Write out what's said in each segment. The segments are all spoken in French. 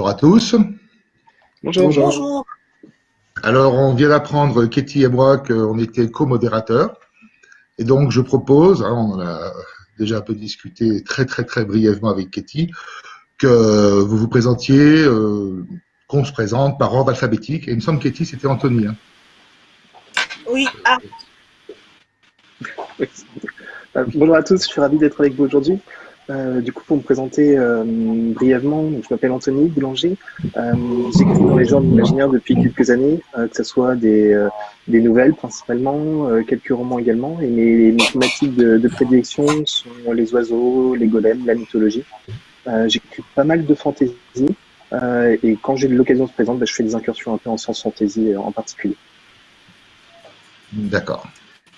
Bonjour à tous. Bonjour. Bonjour. Alors, on vient d'apprendre, Katie et moi, qu'on était co-modérateurs. Et donc, je propose, hein, on en a déjà un peu discuté très, très, très brièvement avec Katie, que vous vous présentiez, euh, qu'on se présente par ordre alphabétique. Et il me semble que Katie, c'était Anthony. Hein. Oui. Ah. Euh, bonjour à tous, je suis ravi d'être avec vous aujourd'hui. Euh, du coup, pour me présenter euh, brièvement, je m'appelle Anthony Boulanger. Euh, J'écris dans les genres d'imaginaire depuis quelques années, que ce soit des, des nouvelles principalement, quelques romans également. Et mes, thématiques de, de, prédilection sont les oiseaux, les golems, la mythologie. J'écris pas mal de fantaisie. et quand j'ai l'occasion de se présenter, bah, je fais des incursions un peu en science fantasy en particulier. D'accord.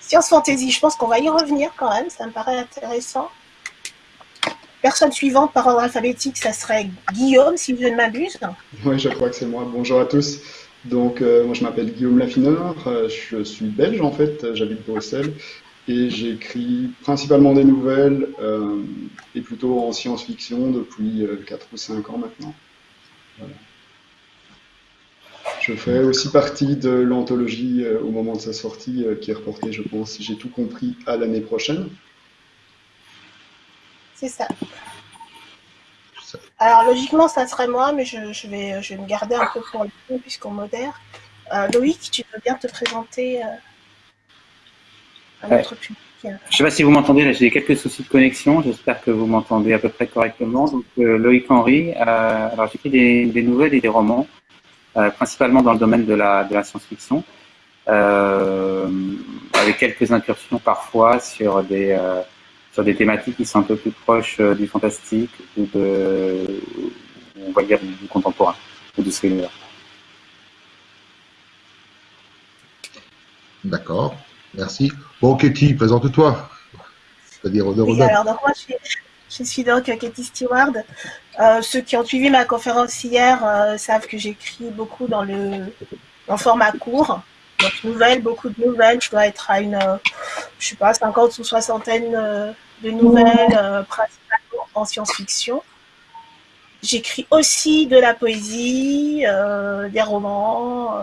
Science fantasy, je pense qu'on va y revenir quand même, ça me paraît intéressant. Personne suivante par ordre alphabétique, ça serait Guillaume, si je ne m'abuse. Oui, je crois que c'est moi. Bonjour à tous. Donc, euh, moi, je m'appelle Guillaume Lafineur. Euh, je suis belge, en fait. J'habite Bruxelles. Et j'écris principalement des nouvelles euh, et plutôt en science-fiction depuis 4 ou 5 ans maintenant. Je fais aussi partie de l'anthologie au moment de sa sortie qui est reportée, je pense, si j'ai tout compris, à l'année prochaine. C'est ça. Alors logiquement, ça serait moi, mais je, vais, je vais me garder un peu pour le puisqu'on modère. Euh, Loïc, tu veux bien te présenter euh, à notre public Je ne sais pas si vous m'entendez, j'ai quelques soucis de connexion, j'espère que vous m'entendez à peu près correctement. Donc euh, Loïc Henry, alors j'écris des, des, nouvelles et des romans, principalement dans le domaine de la, de la science-fiction, avec quelques incursions parfois sur des sur des thématiques qui sont un peu plus proches euh, du fantastique ou de, on va dire, du contemporain ou du thriller. D'accord, merci. Bon, Katie, présente-toi. C'est-à-dire, oui, alors, donc, moi, je suis, donc Katie Stewart. Euh, ceux qui ont suivi ma conférence hier euh, savent que j'écris beaucoup dans le, dans le format court. Beaucoup de nouvelles. Je dois être à une, je sais pas, 50 ou soixantaine euh, de nouvelles, euh, principalement en science-fiction. J'écris aussi de la poésie, euh, des romans.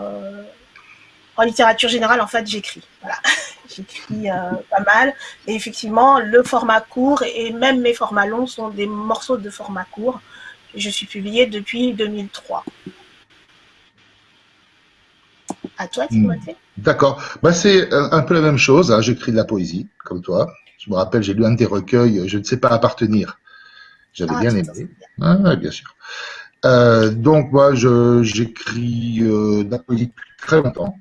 en littérature générale, en fait, j'écris. Voilà. j'écris pas mal. Et effectivement, le format court et même mes formats longs sont des morceaux de format court. Je suis publiée depuis 2003. À toi, hmm. Timothée. D'accord. Bah, c'est un peu la même chose. Hein. J'écris de la poésie, comme toi. Je me rappelle, j'ai lu un des recueils, Je ne sais pas appartenir. J'avais ah, bien aimé. Ah, bien sûr. Euh, donc, moi, j'écris euh, de la poésie depuis très longtemps.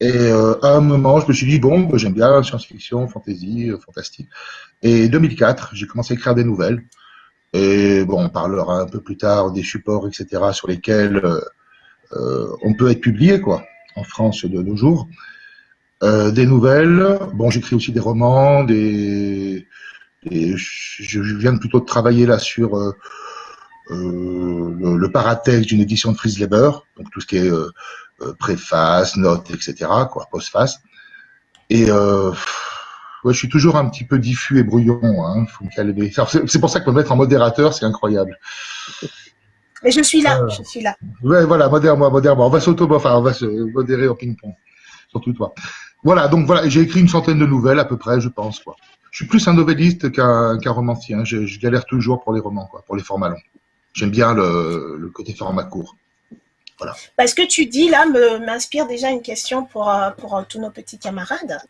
Et euh, à un moment, je me suis dit, bon, bah, j'aime bien science-fiction, fantasy, fantastique. Et 2004, j'ai commencé à écrire des nouvelles. Et bon, on parlera un peu plus tard des supports, etc., sur lesquels on peut être publié, quoi en France de nos jours. Euh, des nouvelles, bon, j'écris aussi des romans, des, je viens plutôt de travailler là sur euh, euh, le, paratexte d'une édition de Frise Leber, donc tout ce qui est préface, notes, etc., quoi, postface. Et ouais, je suis toujours un petit peu diffus et brouillon, hein, faut me calmer. C'est pour ça que me mettre en modérateur, c'est incroyable. Mais je suis là, je suis là. Ouais, voilà, modère-moi, modère-moi. On va s'auto, enfin, on va se modérer au ping-pong. Surtout toi. Voilà, donc voilà, j'ai écrit une centaine de nouvelles à peu près, je pense, quoi. Je suis plus un novelliste qu'un romancier. Hein. Je, galère toujours pour les romans, quoi, pour les formats longs. J'aime bien le, côté format court. Voilà. Bah, ce que tu dis là m'inspire déjà une question pour, euh, pour euh, tous nos petits camarades.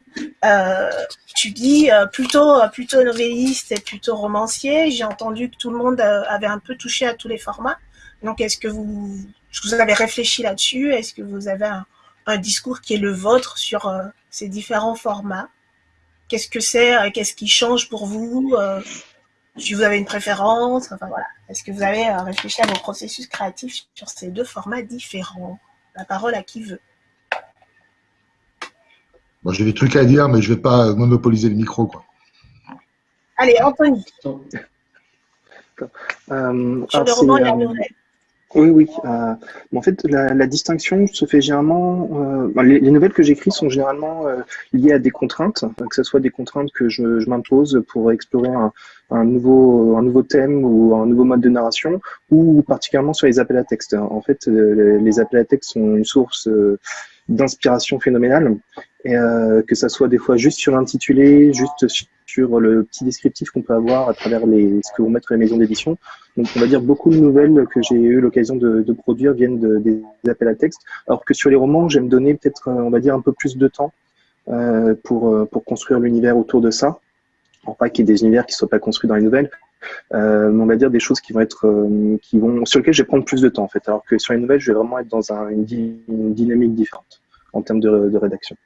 Euh, tu dis plutôt, plutôt novelliste et plutôt romancier. J'ai entendu que tout le monde avait un peu touché à tous les formats. Donc, est-ce que vous, vous avez réfléchi là-dessus? Est-ce que vous avez un, discours qui est le vôtre sur euh, ces différents formats? Qu'est-ce que c'est euh, Qu'est-ce qui change pour vous euh, Si vous avez une préférence? Enfin voilà. Est-ce que vous avez réfléchi à vos processus créatifs sur ces deux formats différents? La parole à qui veut. Moi, j'ai des trucs à dire, mais je ne vais pas monopoliser le micro, quoi. Allez, Anthony. sur le roman de la nouvelle. Oui, oui. Euh, en fait, la, distinction se fait généralement. Euh, les, nouvelles que j'écris sont généralement euh, liées à des contraintes, que ce soit des contraintes que je, je m'impose pour explorer un, un nouveau, un nouveau thème ou un nouveau mode de narration, ou particulièrement sur les appels à texte. En fait, les appels à texte sont une source d'inspiration phénoménale, et que ça soit des fois juste sur l'intitulé, juste sur le petit descriptif qu'on peut avoir à travers les, ce que vont mettre les maisons d'édition. Donc, on va dire beaucoup de nouvelles que j'ai eu l'occasion de, de, produire viennent de, des appels à texte, alors que sur les romans, j'aime donner peut-être, on va dire, un peu plus de temps euh, pour, euh, pour construire l'univers autour de ça. Alors, pas qu'il y ait des univers qui ne soient pas construits dans les nouvelles, euh, mais on va dire des choses qui vont être, euh, qui vont, sur lesquelles je vais prendre plus de temps, en fait. Alors que sur les nouvelles, je vais vraiment être dans un, une, dynamique différente en termes de, rédaction.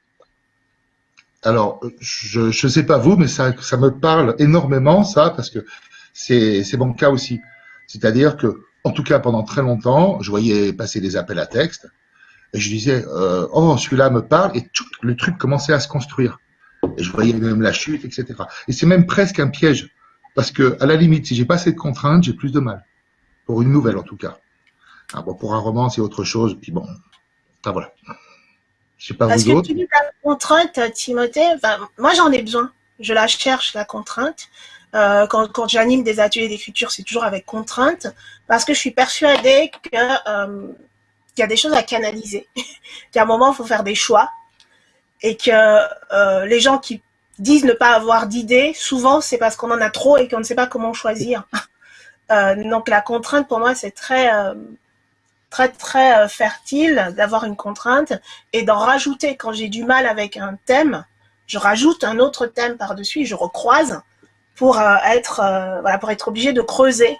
Alors, je ne sais pas vous, mais ça, me parle énormément, ça, parce que c'est mon cas aussi. C'est-à-dire que, en tout cas, pendant très longtemps, je voyais passer des appels à texte, et je disais, euh, oh, celui-là me parle, et le truc commençait à se construire. Et je voyais même la chute, etc. Et c'est même presque un piège, parce que, à la limite, si j'ai pas assez de contraintes, j'ai plus de mal. Pour une nouvelle, en tout cas. Ah, bon, pour un roman, c'est autre chose, puis bon, voilà. Je sais pas Parce vous que tu dis la contrainte, Timothée, moi j'en ai besoin. Je la cherche, la contrainte. Euh, quand, quand j'anime des ateliers d'écriture, c'est toujours avec contrainte, parce que je suis persuadée que euh, qu'il y a des choses à canaliser, qu'à un moment, il faut faire des choix, et que euh, les gens qui disent ne pas avoir d'idées, souvent, c'est parce qu'on en a trop et qu'on ne sait pas comment choisir. Euh, donc, la contrainte, pour moi, c'est très euh, très très fertile d'avoir une contrainte et d'en rajouter quand j'ai du mal avec un thème, je rajoute un autre thème par-dessus, je recroise pour être voilà pour être obligé de creuser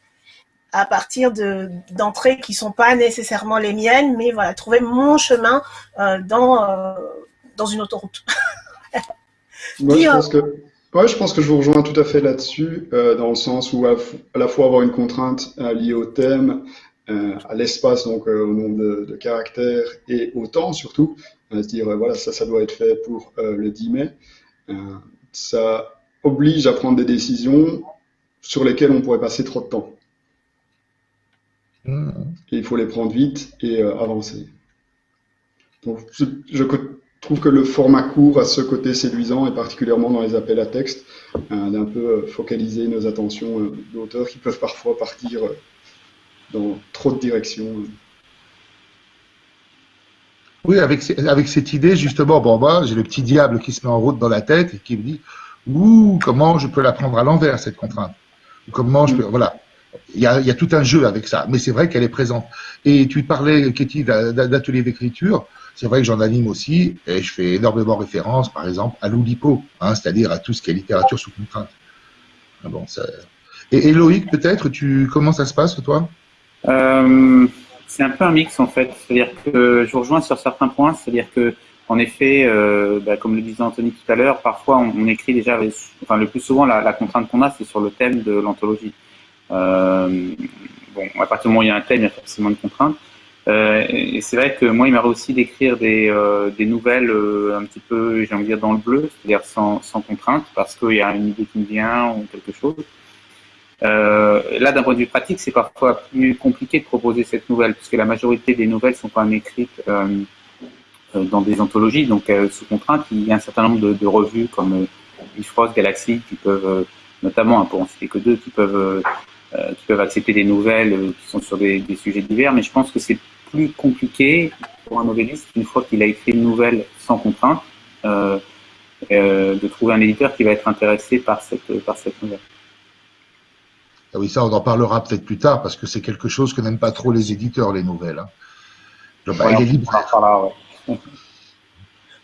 à partir de d'entrées qui sont pas nécessairement les miennes, mais voilà trouver mon chemin dans dans une autoroute. Moi, je pense que je pense que je vous rejoins tout à fait là-dessus, dans le sens où à, à, la fois avoir une contrainte liée au thème, euh, à l'espace, donc euh, au nombre de, caractères et au temps surtout, à se dire euh, voilà ça ça doit être fait pour le 10 mai. ça oblige à prendre des décisions sur lesquelles on pourrait passer trop de temps. Mmh. Et il faut les prendre vite et avancer. Donc, je, trouve que le format court a ce côté séduisant, et particulièrement dans les appels à texte, d'un peu focaliser nos attentions d'auteurs qui peuvent parfois partir dans trop de directions. Oui, avec, avec cette idée, justement, bon, moi, j'ai le petit diable qui se met en route dans la tête et qui me dit Ouh, comment je peux la prendre à l'envers, cette contrainte? Comment je peux. Mm. Voilà. Il y, a, il y a tout un jeu avec ça, mais c'est vrai qu'elle est présente. Et tu parlais, Katie, d'atelier d'écriture. C'est vrai que j'en anime aussi, et je fais énormément référence, par exemple, à l'Oulipo, hein, c'est-à-dire à tout ce qui est littérature sous contrainte. Ah bon, ça... Et, et Loïc, peut-être, tu, comment ça se passe, toi? Euh, c'est un peu un mix en fait. C'est-à-dire que je vous rejoins sur certains points. C'est-à-dire que, en effet, euh, bah, comme le disait Anthony tout à l'heure, parfois on, écrit déjà, enfin le plus souvent la, contrainte qu'on a, c'est sur le thème de l'anthologie. Euh, bon, à partir du moment où il y a un thème, il y a forcément une contrainte. Euh, et c'est vrai que moi, il m'arrive aussi d'écrire des, euh, nouvelles un petit peu, j'ai envie de dire, dans le bleu, c'est-à-dire sans, contrainte, parce qu'il y a une idée qui me vient ou quelque chose. Euh, là, d'un point de vue pratique, c'est parfois plus compliqué de proposer cette nouvelle, puisque la majorité des nouvelles sont quand même écrites euh, euh dans des anthologies, donc euh, sous contrainte. Il y a un certain nombre de, revues comme euh, Bifrost, Galaxy, qui peuvent, notamment, hein, pour en citer que deux, qui peuvent, qui peuvent accepter des nouvelles qui sont sur des, des, sujets divers, mais je pense que c'est plus compliqué pour un novelliste, une fois qu'il a écrit une nouvelle sans contrainte, de trouver un éditeur qui va être intéressé par cette, par cette nouvelle. Ah oui, ça, on en parlera peut-être plus tard parce que c'est quelque chose que n'aiment pas trop les éditeurs, les nouvelles. Hein. Euh,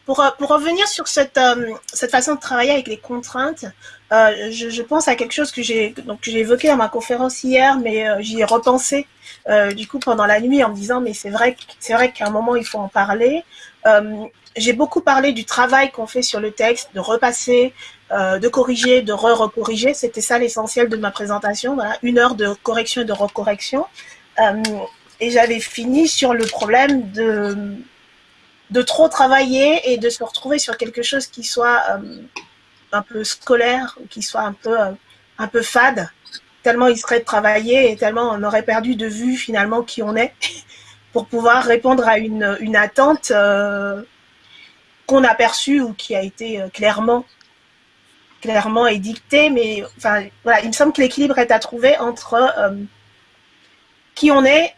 pour, revenir sur cette, euh, cette façon de travailler avec les contraintes, euh, je, je, pense à quelque chose que j'ai j'ai évoqué dans ma conférence hier, mais euh, j'y ai repensé euh, du coup pendant la nuit en me disant mais c'est vrai c'est vrai qu'à un moment il faut en parler. j'ai beaucoup parlé du travail qu'on fait sur le texte, de repasser, euh, de corriger, de re-recorriger. C'était ça l'essentiel de ma présentation. Voilà, une heure de correction et de recorrection. Euh, et j'avais fini sur le problème de, de trop travailler et de se retrouver sur quelque chose qui soit euh, un peu scolaire, qui soit un peu, peu fade, tellement il serait travaillé et tellement on aurait perdu de vue finalement qui on est pour pouvoir répondre à une, attente qu'on a perçue ou qui a été clairement clairement édicté, mais voilà, il me semble que l'équilibre est à trouver entre euh, qui on est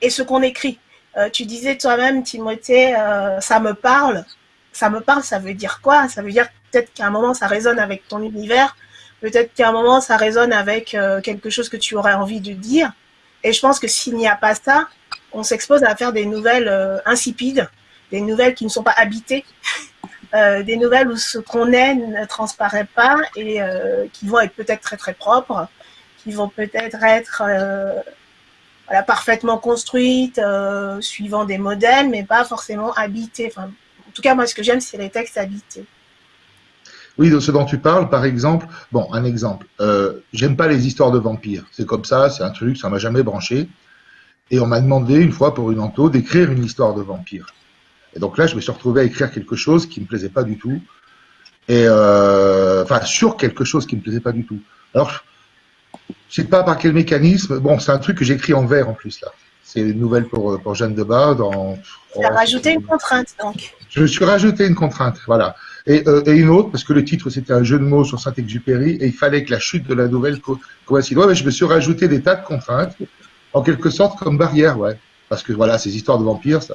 et ce qu'on écrit. Euh, tu disais toi-même, Timothée, euh, ça me parle. Ça me parle, ça veut dire quoi? Ça veut dire peut-être qu'à un moment, ça résonne avec ton univers. Peut-être qu'à un moment, ça résonne avec quelque chose que tu aurais envie de dire. Et je pense que s'il n'y a pas ça, on s'expose à faire des nouvelles insipides, des nouvelles qui ne sont pas habitées. Euh, des nouvelles où ce qu'on est ne transparaît pas et euh, qui vont être peut-être très très propres, qui vont peut-être être, euh, parfaitement construites, suivant des modèles, mais pas forcément habitées. Enfin, en tout cas, moi, ce que j'aime, c'est les textes habités. Oui, de ce dont tu parles, par exemple, bon, un exemple. J'aime pas les histoires de vampires. C'est comme ça, c'est un truc, ça m'a jamais branché. Et on m'a demandé une fois pour une ento d'écrire une histoire de vampire. Et donc là, je me suis retrouvé à écrire quelque chose qui me plaisait pas du tout. Et euh, enfin, sur quelque chose qui me plaisait pas du tout. Alors, je sais pas par quel mécanisme. Bon, c'est un truc que j'écris en vers en plus là. C'est une nouvelle pour, pour Jeanne de Bas. Dans, tu as rajouté une contrainte donc. Je me suis rajouté une contrainte, voilà. Et, euh, et, une autre, parce que le titre c'était un jeu de mots sur Saint-Exupéry, et il fallait que la chute de la nouvelle coïncide. Ouais, mais je me suis rajouté des tas de contraintes, en quelque sorte comme barrière, ouais. Parce que voilà, ces histoires de vampires, ça,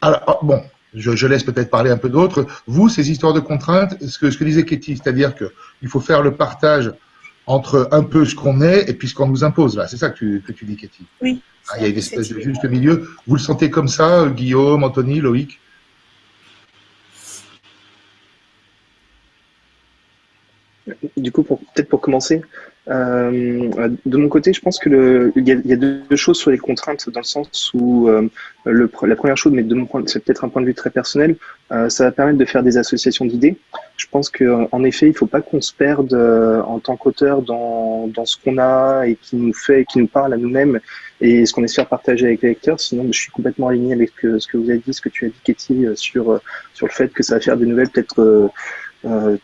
alors, ah, bon, je, laisse peut-être parler un peu d'autres. Vous, ces histoires de contraintes, ce que, ce que disait Katie, c'est-à-dire qu'il faut faire le partage entre un peu ce qu'on est et puis ce qu'on nous impose, là. C'est ça que tu, que tu dis, Katie Oui. Ah, il y a une espèce de juste milieu. Vous le sentez comme ça, Guillaume, Anthony, Loïc? Du coup, peut-être pour commencer, euh, de mon côté, je pense que il, y y a deux choses sur les contraintes dans le sens où euh, le, la première chose, mais de mon point, c'est peut-être un point de vue très personnel, euh, ça va permettre de faire des associations d'idées. Je pense que en effet, il faut pas qu'on se perde euh, en tant qu'auteur dans, dans ce qu'on a et qui nous fait, qui nous parle à nous-mêmes et ce qu'on espère partager avec les lecteurs. Sinon, je suis complètement aligné avec ce que vous avez dit, ce que tu as dit, Katie, sur sur le fait que ça va faire des nouvelles peut-être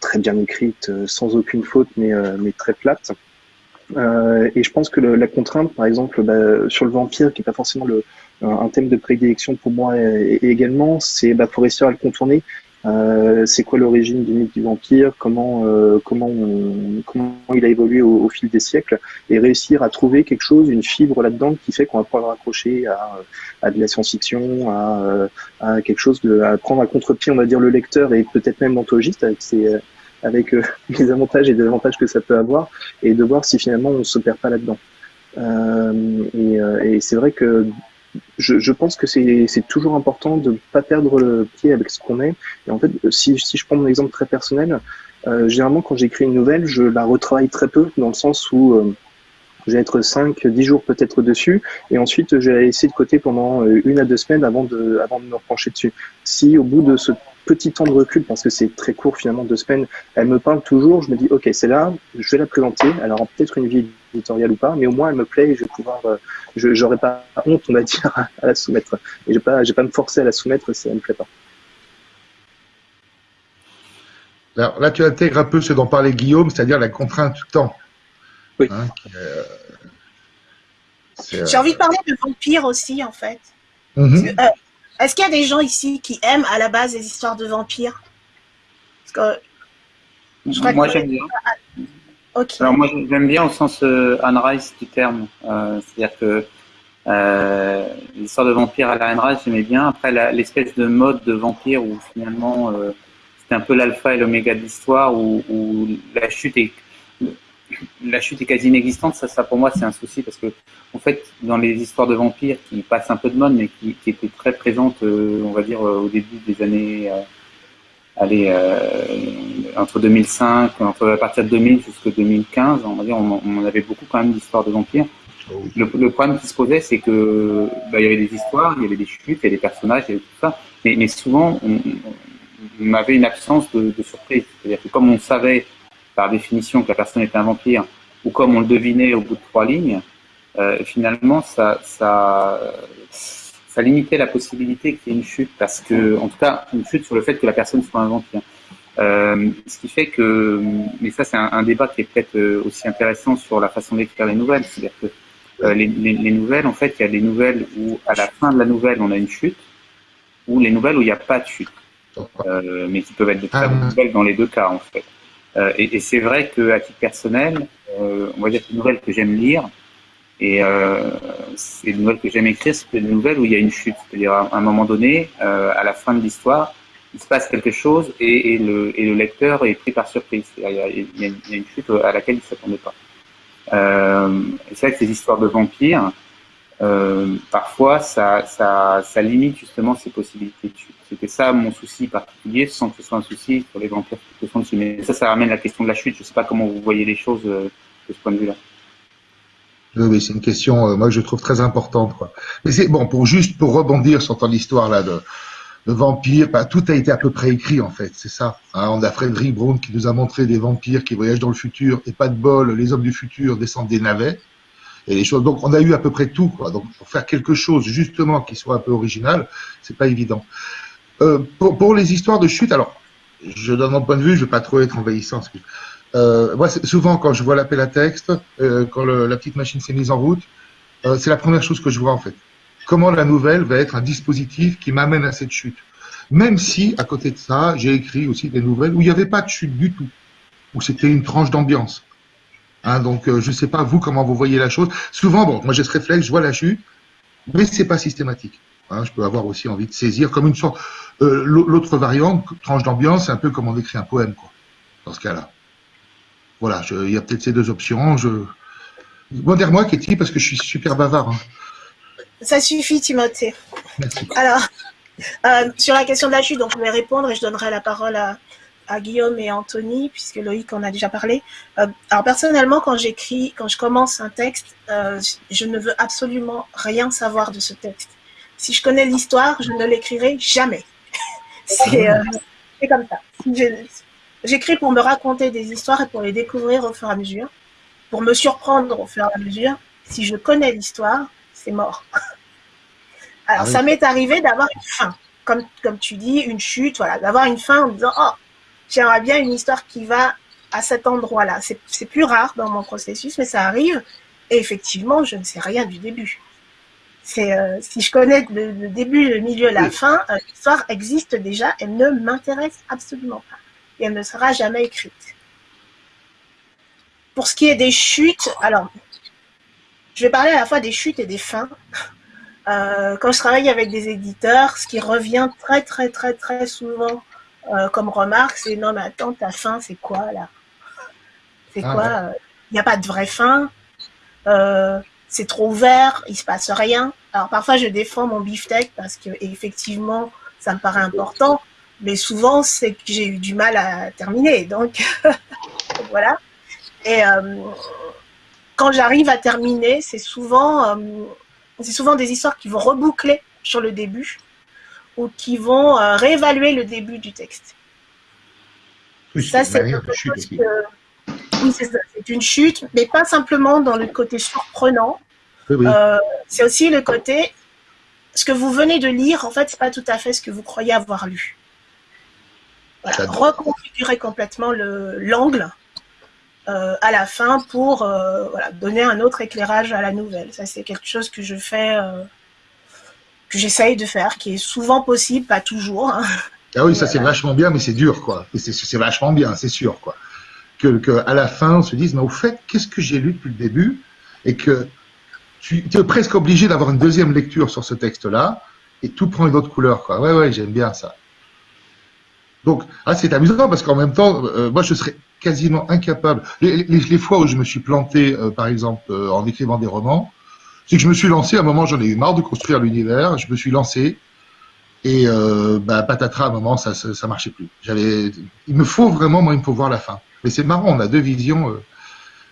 très bien écrites, sans aucune faute, mais mais très plates. Euh, et je pense que le, la contrainte, par exemple, bah, sur le vampire, qui n'est pas forcément le, un thème de prédilection pour moi et, également, c'est bah, pour réussir à le contourner. Euh, c'est quoi l'origine du mythe du vampire Comment euh, comment comment il a évolué au, au, fil des siècles Et réussir à trouver quelque chose, une fibre là-dedans qui fait qu'on va pouvoir raccrocher à, à de la science-fiction, à, à quelque chose de à prendre à contre-pied, on va dire le lecteur et peut-être même l'anthologique avec ses avec euh, les avantages et désavantages que ça peut avoir, et de voir si finalement on ne se perd pas là-dedans. Euh, et, euh, et c'est vrai que je, je, pense que c'est toujours important de ne pas perdre le pied avec ce qu'on est. Et en fait, si, si je prends mon exemple très personnel, euh, généralement quand j'écris une nouvelle, je la retravaille très peu, dans le sens où euh, je vais être 5, 10 jours peut-être dessus, et ensuite je vais la de côté pendant une à deux semaines avant de, avant de me pencher dessus. Si au bout de ce petit temps de recul, parce que c'est très court finalement, deux semaines, elle me parle toujours, je me dis, ok, c'est là, je vais la présenter, alors peut-être une vie éditoriale ou pas, mais au moins elle me plaît et je vais pouvoir, euh, je n'aurai pas honte, on va dire, à la soumettre. Et je vais pas, vais pas me forcer à la soumettre si elle me plaît pas. Alors là, tu intègres un peu ce dont parlait Guillaume, c'est-à-dire la contrainte du temps. Oui. Hein, euh, J'ai envie de parler de vampire aussi, en fait. Euh, est-ce qu'il y a des gens ici qui aiment à la base les histoires de vampires? Parce que, Moi, j'aime bien. Alors, moi, j'aime bien au sens euh, Anne Rice du terme. Euh, c'est-à-dire que euh, l'histoire de vampires à la Anne Rice, j'aimais bien. Après, l'espèce de mode de vampire où finalement, euh, c'était un peu l'alpha et l'oméga de l'histoire, où, où, la chute est la chute est quasi inexistante, ça, ça pour moi c'est un souci parce que en fait dans les histoires de vampires qui passent un peu de mode mais qui, qui étaient très présentes, euh, on va dire euh, au début des années, euh, allez, euh, entre 2005, entre à partir de 2000 jusqu'à 2015, on va dire, on, on avait beaucoup quand même d'histoires de vampires. Le, le, problème qui se posait, c'est que bah, il y avait des histoires, il y avait des chutes, il y avait des personnages, il y avait tout ça, mais, mais souvent on, on, avait une absence de, de surprise. C'est-à-dire que comme on savait par définition que la personne était un vampire, ou comme on le devinait au bout de trois lignes, euh, finalement, ça, ça, ça limitait la possibilité qu'il y ait une chute, parce que, en tout cas, une chute sur le fait que la personne soit un vampire. Euh, ce qui fait que, mais ça c'est un, un, débat qui est peut-être euh, aussi intéressant sur la façon d'écrire les nouvelles, c'est-à-dire que euh, les, les, les, nouvelles, en fait, il y a des nouvelles où à la fin de la nouvelle on a une chute, ou les nouvelles où il n'y a pas de chute. mais qui peuvent être de très bonnes nouvelles dans les deux cas, en fait. Et, et c'est vrai qu'à titre personnel, on va dire que les nouvelles que j'aime lire, et euh, c'est des nouvelles que j'aime écrire, c'est des nouvelles où il y a une chute. C'est-à-dire, à un moment donné, euh, à la fin de l'histoire, il se passe quelque chose et, et, le, et, le, lecteur est pris par surprise. Il y a, il y a une chute à laquelle il ne s'attendait pas. Euh, c'est vrai que ces histoires de vampires, euh, parfois, ça, limite justement ces possibilités. C'était ça mon souci particulier, sans que ce soit un souci pour les vampires qui sont dessus. Mais ça, ça ramène la question de la chute. Je ne sais pas comment vous voyez les choses euh, de ce point de vue-là. Oui, c'est une question, euh, moi, je trouve très importante. Mais c'est bon, pour juste pour rebondir sur ton histoire là de, de vampires, bah, tout a été à peu près écrit en fait, c'est ça. Hein, on a Frédéric Brown qui nous a montré des vampires qui voyagent dans le futur et pas de bol, les hommes du futur descendent des navets Donc on a eu à peu près tout. Donc pour faire quelque chose justement qui soit un peu original, c'est pas évident. Euh, pour, les histoires de chute, alors je donne mon point de vue, je vais pas trop être envahissant. Euh, moi, souvent, quand je vois l'appel à texte, euh, quand la petite machine s'est mise en route, c'est la première chose que je vois en fait. Comment la nouvelle va être un dispositif qui m'amène à cette chute. Même si, à côté de ça, j'ai écrit aussi des nouvelles où il n'y avait pas de chute du tout, où c'était une tranche d'ambiance. Hein, donc, euh, je ne sais pas vous comment vous voyez la chose. Souvent, bon, moi j'ai ce réflexe, je vois la chute, mais c'est pas systématique. Hein, je peux avoir aussi envie de saisir comme une sorte. Euh, L'autre variante, tranche d'ambiance, c'est un peu comme on écrit un poème, quoi. Dans ce cas-là. Voilà, il y a peut-être ces deux options. Je... Modère-moi, Katie, parce que je suis super bavard. Hein. Ça suffit, Timothée. Merci. Alors, euh, sur la question de la chute, donc je vais répondre et je donnerai la parole à, Guillaume et Anthony, puisque Loïc en a déjà parlé. Euh, alors personnellement, quand j'écris, quand je commence un texte, euh, je ne veux absolument rien savoir de ce texte. Si je connais l'histoire, je ne l'écrirai jamais. C'est comme ça. J'écris pour me raconter des histoires et pour les découvrir au fur et à mesure, pour me surprendre au fur et à mesure. Si je connais l'histoire, c'est mort. Alors, ah ça m'est arrivé d'avoir une fin, comme, comme tu dis, une chute, voilà, d'avoir une fin en me disant, oh, j'aimerais bien une histoire qui va à cet endroit-là. C'est plus rare dans mon processus, mais ça arrive. Et effectivement, je ne sais rien du début. Euh, si je connais le, début, le milieu, la fin, euh, l'histoire existe déjà, elle ne m'intéresse absolument pas et elle ne sera jamais écrite. Pour ce qui est des chutes, alors, je vais parler à la fois des chutes et des fins. Euh, quand je travaille avec des éditeurs, ce qui revient très très très très souvent euh, comme remarque, c'est non mais attends, ta fin c'est quoi là? C'est ah, quoi euh, Il n'y a pas de vraie fin? c'est trop ouvert, il se passe rien. Alors parfois je défends mon beefsteak parce que effectivement ça me paraît important, mais souvent c'est que j'ai eu du mal à terminer. Donc voilà. Et euh, quand j'arrive à terminer, c'est souvent, euh, c'est souvent des histoires qui vont reboucler sur le début ou qui vont euh, réévaluer le début du texte. Oui, ça, c'est que... Oui, c'est une chute, mais pas simplement dans le côté surprenant. c'est aussi le côté, ce que vous venez de lire, en fait, c'est pas tout à fait ce que vous croyez avoir lu reconfigurer complètement l'angle euh, à la fin pour euh, donner un autre éclairage à la nouvelle. Ça, c'est quelque chose que je fais, euh, que j'essaye de faire, qui est souvent possible, pas toujours. Hein. Ah oui, ça c'est vachement bien, mais c'est dur, quoi. C'est vachement bien, c'est sûr, quoi. Que, que, à la fin, on se dise, mais au fait, qu'est-ce que j'ai lu depuis le début? Et que tu, es presque obligé d'avoir une deuxième lecture sur ce texte-là, et tout prend une autre couleur, quoi. Ouais, ouais, j'aime bien ça. Donc, ah, c'est amusant parce qu'en même temps, euh, moi, je serais quasiment incapable. Les, les, fois où je me suis planté, euh, par exemple, euh, en écrivant des romans, c'est que je me suis lancé. À un moment, j'en ai eu marre de construire l'univers. Je me suis lancé et bah, patatras, à un moment, ça, ça, ça, marchait plus. Il me faut vraiment, moi, il me faut voir la fin. Mais c'est marrant, on a deux visions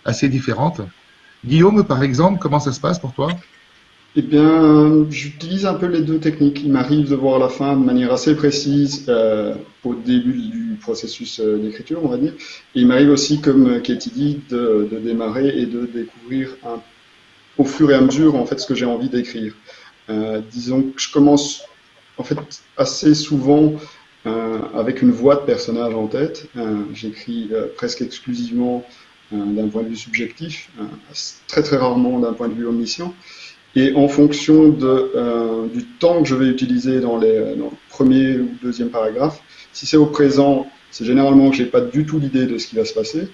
assez différentes. Guillaume, par exemple, comment ça se passe pour toi? Eh bien, j'utilise un peu les deux techniques. Il m'arrive de voir la fin de manière assez précise euh, au début du processus euh, d'écriture, on va dire. Il m'arrive aussi, comme Katie dit, de, de, démarrer et de découvrir un, au fur et à mesure en fait ce que j'ai envie d'écrire. Euh, disons que je commence en fait assez souvent euh, avec une voix de personnage en tête. Euh, j'écris presque exclusivement d'un point de vue subjectif, très très rarement d'un point de vue omniscient. Et en fonction du temps que je vais utiliser dans les, dans le premier ou deuxième paragraphe. Si c'est au présent, c'est généralement que j'ai pas du tout l'idée de ce qui va se passer.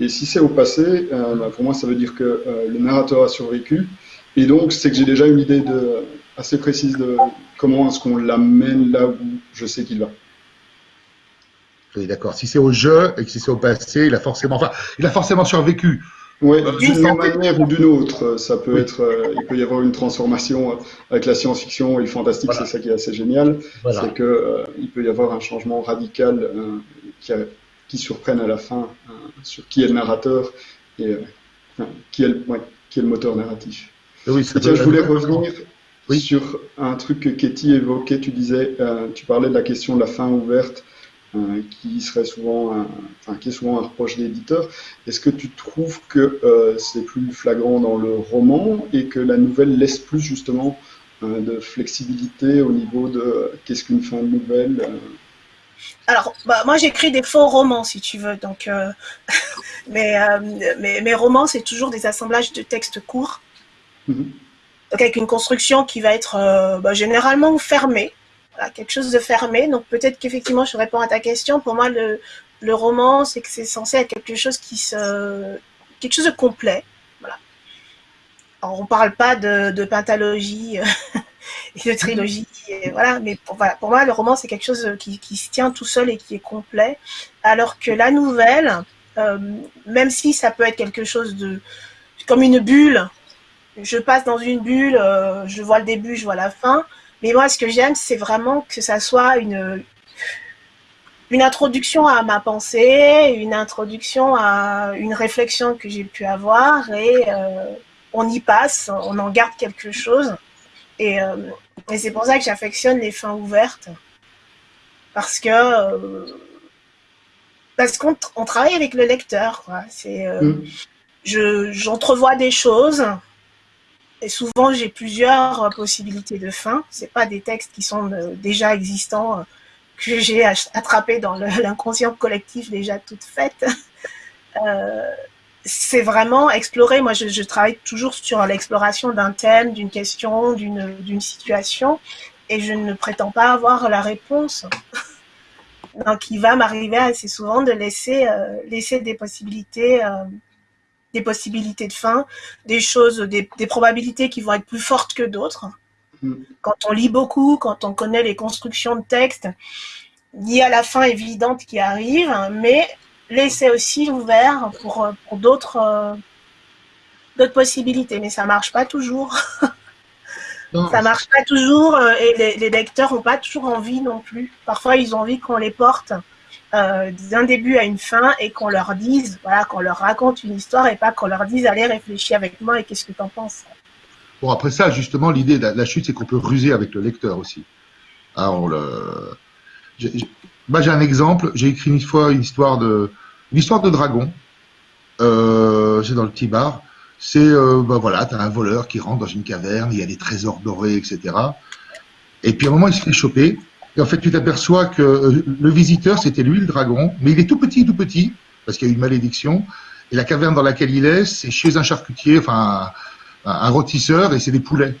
Et si c'est au passé, euh, bah, pour moi, ça veut dire que euh, le narrateur a survécu. Et donc, c'est que j'ai déjà une idée de, assez précise de comment est-ce qu'on l'amène là où je sais qu'il va. Oui, d'accord. Si c'est au jeu et que si c'est au passé, il a forcément, enfin, il a forcément survécu. Oui, d'une manière ou d'une autre, ça peut être, euh, il peut y avoir une transformation avec la science-fiction et le fantastique, c'est ça qui est assez génial, c'est que euh, il peut y avoir un changement radical euh, qui, qui, surprenne à la fin sur qui est le narrateur et qui, est le, qui est le moteur narratif. Oui, Tiens, je voulais revenir sur un truc que Katie évoquait. Tu disais, tu parlais de la question de la fin ouverte. Euh, qui serait souvent, un, enfin, qui est souvent un reproche d'éditeur. Est-ce que tu trouves que euh, c'est plus flagrant dans le roman et que la nouvelle laisse plus justement euh, de flexibilité au niveau de qu'est-ce qu'une fin de nouvelle alors, bah, moi j'écris des faux romans si tu veux, donc mais, mes romans c'est toujours des assemblages de textes courts, mm-hmm. donc avec une construction qui va être bah, généralement fermée, quelque chose de fermé. Donc peut-être qu'effectivement, je réponds à ta question. Pour moi, le, le roman, c'est que c'est censé être quelque chose qui se, quelque chose de complet. Voilà. Alors, on parle pas de, de pentalogie et de trilogie, voilà. Mais pour, voilà, pour moi, le roman, c'est quelque chose qui, qui, se tient tout seul et qui est complet. Alors que la nouvelle, euh, même si ça peut être quelque chose de comme une bulle, je passe dans une bulle, euh, je vois le début, je vois la fin. Mais moi, ce que j'aime, c'est vraiment que ça soit une, une introduction à ma pensée, une introduction à une réflexion que j'ai pu avoir et euh, on y passe, on en garde quelque chose. Et, euh, et c'est pour ça que j'affectionne les fins ouvertes. Parce que euh, parce qu'on on travaille avec le lecteur. C'est, mm. je, j'entrevois des choses et souvent, j'ai plusieurs euh, possibilités de fin. C'est pas des textes qui sont euh, déjà existants, euh, que j'ai attrapés dans l'inconscient collectif déjà toutes faites. c'est vraiment explorer. Moi, je, travaille toujours sur l'exploration d'un thème, d'une question, d'une situation, et je ne prétends pas avoir la réponse. Donc, il va m'arriver assez souvent de laisser, laisser des possibilités des possibilités de fin, des choses, des, probabilités qui vont être plus fortes que d'autres. Mm. Quand on lit beaucoup, quand on connaît les constructions de texte, il y a la fin évidente qui arrive, mais laisser aussi ouvert pour, pour d'autres euh, d'autres possibilités. Mais ça marche pas toujours. ça marche pas toujours euh, et les, les lecteurs n'ont pas toujours envie non plus. Parfois, ils ont envie qu'on les porte euh, d'un début à une fin et qu'on leur dise, voilà, qu'on leur raconte une histoire et pas qu'on leur dise allez réfléchir avec moi et qu'est-ce que tu en penses. Bon après ça justement l'idée de la chute c'est qu'on peut ruser avec le lecteur aussi. Ah, le... Moi j'ai un exemple, j'ai écrit une fois une histoire de une histoire de dragon. Euh, c'est dans le petit bar. C'est euh, bah voilà, t'as un voleur qui rentre dans une caverne, il y a des trésors dorés, etc. Et puis à un moment il se fait choper et en fait, tu t'aperçois que euh, le visiteur, c'était lui le dragon, mais il est tout petit, tout petit, parce qu'il y a une malédiction. Et la caverne dans laquelle il est, c'est chez un charcutier, enfin un, rôtisseur, et c'est des poulets.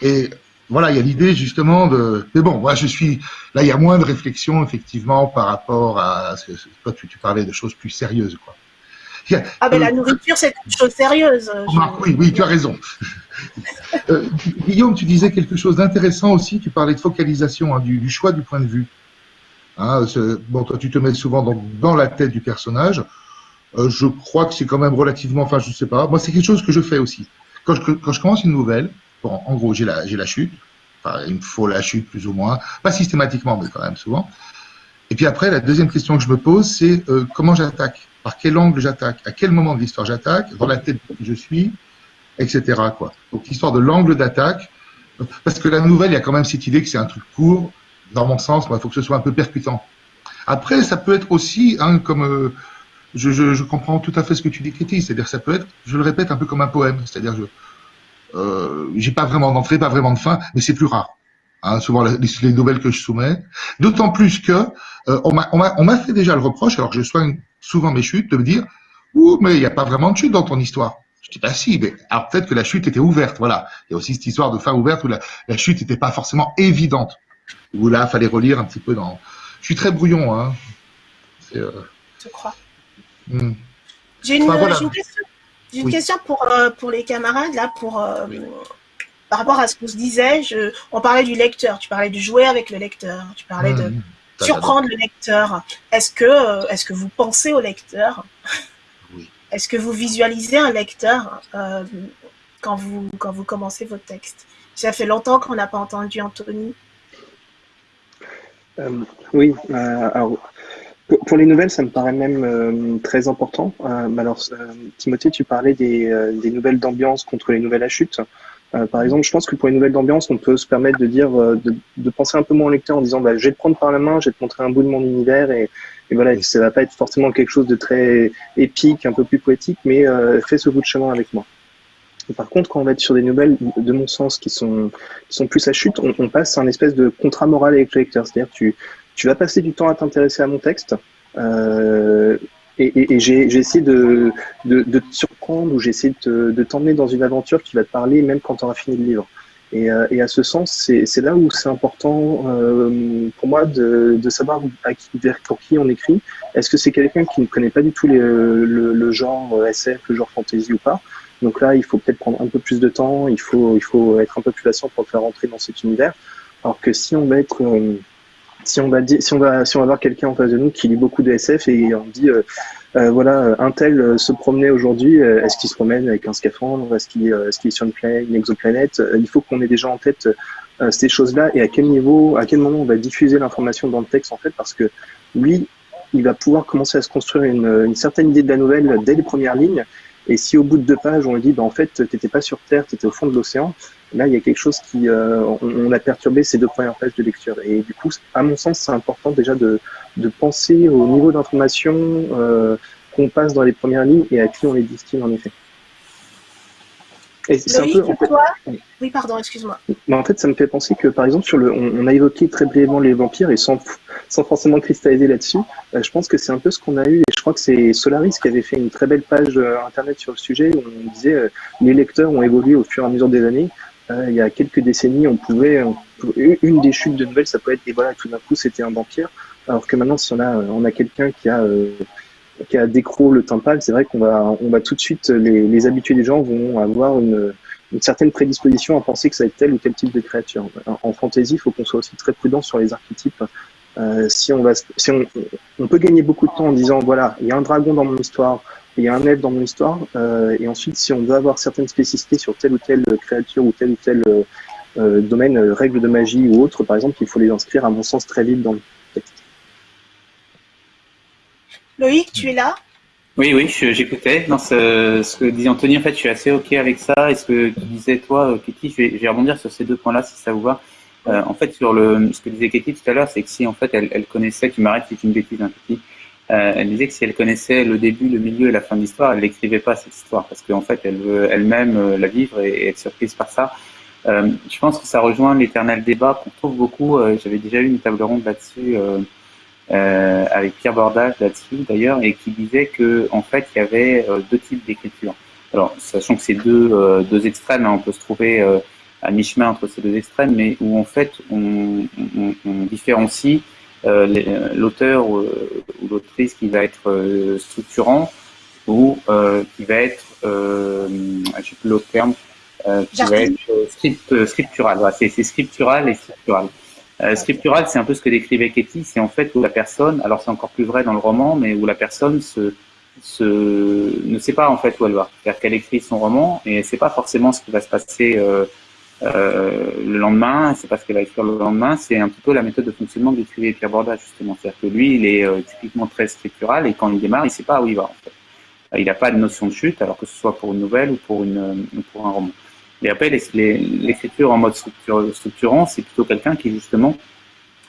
Et voilà, il y a l'idée justement de. Mais bon, moi je suis. Là, il y a moins de réflexion effectivement par rapport à. Toi, tu, tu parlais de choses plus sérieuses, quoi. Ah, mais la nourriture, c'est une chose sérieuse. Oui, oui, tu as raison. Euh, Guillaume, tu disais quelque chose d'intéressant aussi. Tu parlais de focalisation, hein, du, choix du point de vue. Hein, bon, toi, tu te mets souvent dans, la tête du personnage. Euh, je crois que c'est quand même relativement. Enfin, je sais pas. Moi, c'est quelque chose que je fais aussi. Quand je, quand je commence une nouvelle, en gros, j'ai la, chute. Il me faut la chute plus ou moins. Pas systématiquement, mais quand même souvent. Et puis après, la deuxième question que je me pose, c'est euh, comment j'attaque? Par quel angle j'attaque? À quel moment de l'histoire j'attaque? Dans la tête qui je suis? Etc. Donc l'histoire de l'angle d'attaque, parce que la nouvelle, il y a quand même cette idée que c'est un truc court. Dans mon sens, il faut que ce soit un peu percutant. Après, ça peut être aussi, hein, comme euh, je, comprends tout à fait ce que tu dis, c'est-à-dire ça peut être, je le répète, un peu comme un poème, c'est-à-dire je euh, j'ai pas vraiment d'entrée, pas vraiment de fin, mais c'est plus rare. Hein, souvent les, les, nouvelles que je soumets. D'autant plus que euh, on m'a fait déjà le reproche, alors que je soigne souvent mes chutes, de me dire Ouh, mais il n'y a pas vraiment de chute dans ton histoire. Je dis bah si, mais alors peut-être que la chute était ouverte, voilà. Il y a aussi cette histoire de fin ouverte où la, chute n'était pas forcément évidente. Où là, fallait relire un petit peu dans. Je suis très brouillon, hein. Euh, Je crois. Hmm. J'ai une, question, pour, euh, pour les camarades, là, pour, euh, par rapport à ce qu'on se disait. Je, on parlait du lecteur, tu parlais de jouer avec le lecteur, tu parlais de hmm. surprendre le lecteur. Est-ce que, est que vous pensez au lecteur? Oui. Est-ce que vous visualisez un lecteur quand, vous, quand vous commencez votre texte Ça fait longtemps qu'on n'a pas entendu Anthony. oui, alors pour, les nouvelles, ça me paraît même euh, très important. Euh, alors, euh, Timothée, tu parlais des, des nouvelles d'ambiance contre les nouvelles à chute. par exemple, je pense que pour les nouvelles d'ambiance, on peut se permettre de dire, de, de, penser un peu moins au lecteur en disant, bah, je vais te prendre par la main, je vais te montrer un bout de mon univers et, et voilà, ça va pas être forcément quelque chose de très épique, un peu plus poétique, mais fais ce bout de chemin avec moi. par contre, quand on va être sur des nouvelles, de mon sens, qui sont, qui sont plus à chute, on, on passe à un espèce de contrat moral avec le lecteur. C'est-à-dire, tu, tu vas passer du temps à t'intéresser à mon texte. Euh, et, et, j'ai essayé de, de, de, te surprendre ou j'ai essayé de, t'emmener dans une aventure qui va te parler même quand tu auras fini le livre. Et, euh, et à ce sens, c'est là où c'est important euh, pour moi de, de savoir à qui, vers pour qui on écrit. Est-ce que c'est quelqu'un qui ne connaît pas du tout les, le, le, genre SF, le genre fantasy ou pas? Donc là, il faut peut-être prendre un peu plus de temps, il faut, il faut être un peu plus patient pour le faire rentrer dans cet univers. Alors que si on va être euh, si on va voir quelqu'un en face de nous qui lit beaucoup de SF et on dit euh, euh, voilà un tel euh, se promenait aujourd'hui est-ce qu'il se promène avec un scaphandre? Est-ce qu'il est, sur une, planète, une exoplanète? Il faut qu'on ait déjà en tête ces choses-là et à quel niveau à quel moment on va diffuser l'information dans le texte en fait parce que lui il va pouvoir commencer à se construire une, certaine idée de la nouvelle dès les premières lignes et si au bout de deux pages on lui dit bah en fait t'étais pas sur Terre t'étais au fond de l'océan Là, il y a quelque chose qui, euh, on, a perturbé ces deux premières pages de lecture. Et du coup, à mon sens, c'est important déjà de, de penser au niveau d'information euh, qu'on passe dans les premières lignes et à qui on les distille en effet. Et c'est un peu, Oui, pardon, excuse-moi. En fait, ça me fait penser que, par exemple, sur le, on, a évoqué très brièvement les vampires et sans, sans forcément cristalliser là-dessus, euh, je pense que c'est un peu ce qu'on a eu. Et je crois que c'est Solaris qui avait fait une très belle page internet sur le sujet où on disait les lecteurs ont évolué au fur et à mesure des années. Euh, il y a quelques décennies, on pouvait, une des chutes de nouvelles, ça peut être, et voilà, tout d'un coup, c'était un vampire. Alors que maintenant, si on a, on a quelqu'un qui a, euh, qui a décro le tympan, c'est vrai qu'on va, on va tout de suite, les, les habitués des gens vont avoir une, une certaine prédisposition à penser que ça va être tel ou tel type de créature. En fantasy, il faut qu'on soit aussi très prudent sur les archétypes. Euh, si on va, si on, on peut gagner beaucoup de temps en disant voilà, il y a un dragon dans mon histoire, il y a un elfe dans mon histoire, euh, et ensuite, si on veut avoir certaines spécificités sur telle ou telle créature ou tel ou tel euh, euh domaine, euh, règle de magie ou autre, par exemple, il faut les inscrire, à mon sens, très vite dans le texte. Loïc, tu es là? Oui, oui, j'écoutais. Ce, ce, que dit Anthony, en fait, je suis assez OK avec ça. Et ce que tu disais, toi, Kitty, je vais, je vais rebondir sur ces deux points-là, si ça vous va. Euh, en fait, sur le, ce que disait Kitty tout à l'heure, c'est que si, en fait, elle, elle connaissait, tu m'arrêtes si c'est une bêtise, hein, Kitty, euh, elle disait que si elle connaissait le début, le milieu et la fin de l'histoire, elle n'écrivait pas cette histoire parce qu'en fait, elle veut elle-même euh, la vivre et, être surprise par ça. Euh, je pense que ça rejoint l'éternel débat qu'on trouve beaucoup. Euh, j'avais déjà eu une table ronde là-dessus avec Pierre Bordage là-dessus d'ailleurs, et qui disait que en fait, il y avait deux types d'écriture. Alors, sachant que c'est deux, deux extrêmes, hein, on peut se trouver à mi-chemin entre ces deux extrêmes, mais où en fait, on, on, on différencie euh, euh, l'auteur ou, l'autrice qui va être euh, structurant ou qui va être, je sais plus l'autre terme, qui va être script, scriptural. c'est scriptural et scriptural. scriptural, c'est un peu ce que décrivait Katie, c'est en fait où la personne, alors c'est encore plus vrai dans le roman, mais où la personne se, se, ne sait pas en fait où elle va. C'est-à-dire qu'elle écrit son roman et elle ne sait pas forcément ce qui va se passer euh, euh, le lendemain, c'est pas ce qu'elle va écrire le lendemain, c'est un petit peu la méthode de fonctionnement d'écrivait Pierre Borda justement. C'est-à-dire que lui, il est euh, typiquement très scriptural et quand il démarre, il sait pas où il va en fait. Euh, il n'a pas de notion de chute, alors que ce soit pour une nouvelle ou pour, une, pour un roman. Et après, l'écriture en mode structurant, c'est plutôt quelqu'un qui justement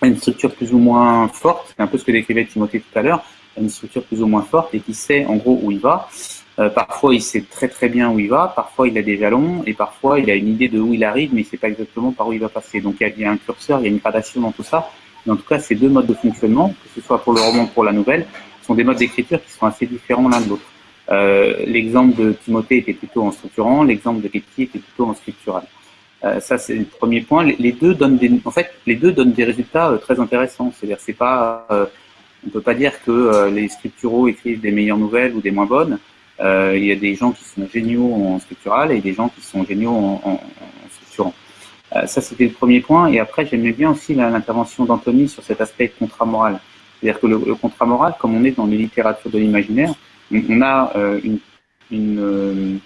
a une structure plus ou moins forte, c'est un peu ce que décrivait Timothée tout à l'heure, une structure plus ou moins forte et qui sait en gros où il va. Euh, parfois, il sait très très bien où il va, parfois il a des jalons, et parfois il a une idée de où il arrive, mais il sait pas exactement par où il va passer. Donc il y a un curseur, il y a une gradation dans tout ça. Mais en tout cas, ces deux modes de fonctionnement, que ce soit pour le roman ou pour la nouvelle, sont des modes d'écriture qui sont assez différents l'un de l'autre. Euh, l'exemple de Timothée était plutôt en structurant, l'exemple de Ketty était plutôt en structural. ça, c'est le premier point. Les, deux donnent des, en fait, les deux donnent des résultats très intéressants. C'est-à-dire, c'est pas, on peut pas dire que les scripturaux écrivent des meilleures nouvelles ou des moins bonnes. Il y a des gens qui sont géniaux en scriptural et des gens qui sont géniaux en, en, structurant. ça, c'était le premier point. Et après, j'aimais bien aussi l'intervention d'Anthony sur cet aspect contrat moral. C'est-à-dire que le, contrat moral, comme on est dans les littératures de l'imaginaire, on, a euh, une, euh,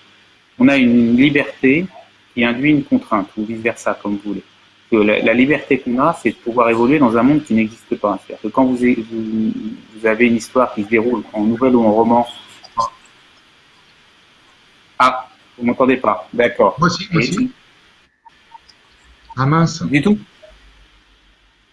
on a une liberté qui induit une contrainte, ou vice-versa, comme vous voulez. La, liberté qu'on a, c'est de pouvoir évoluer dans un monde qui n'existe pas. C'est-à-dire que quand vous, vous, avez une histoire qui se déroule en nouvelle ou en roman... Ah, vous m'entendez pas D'accord. Moi aussi, moi aussi. Ah mince. Du tout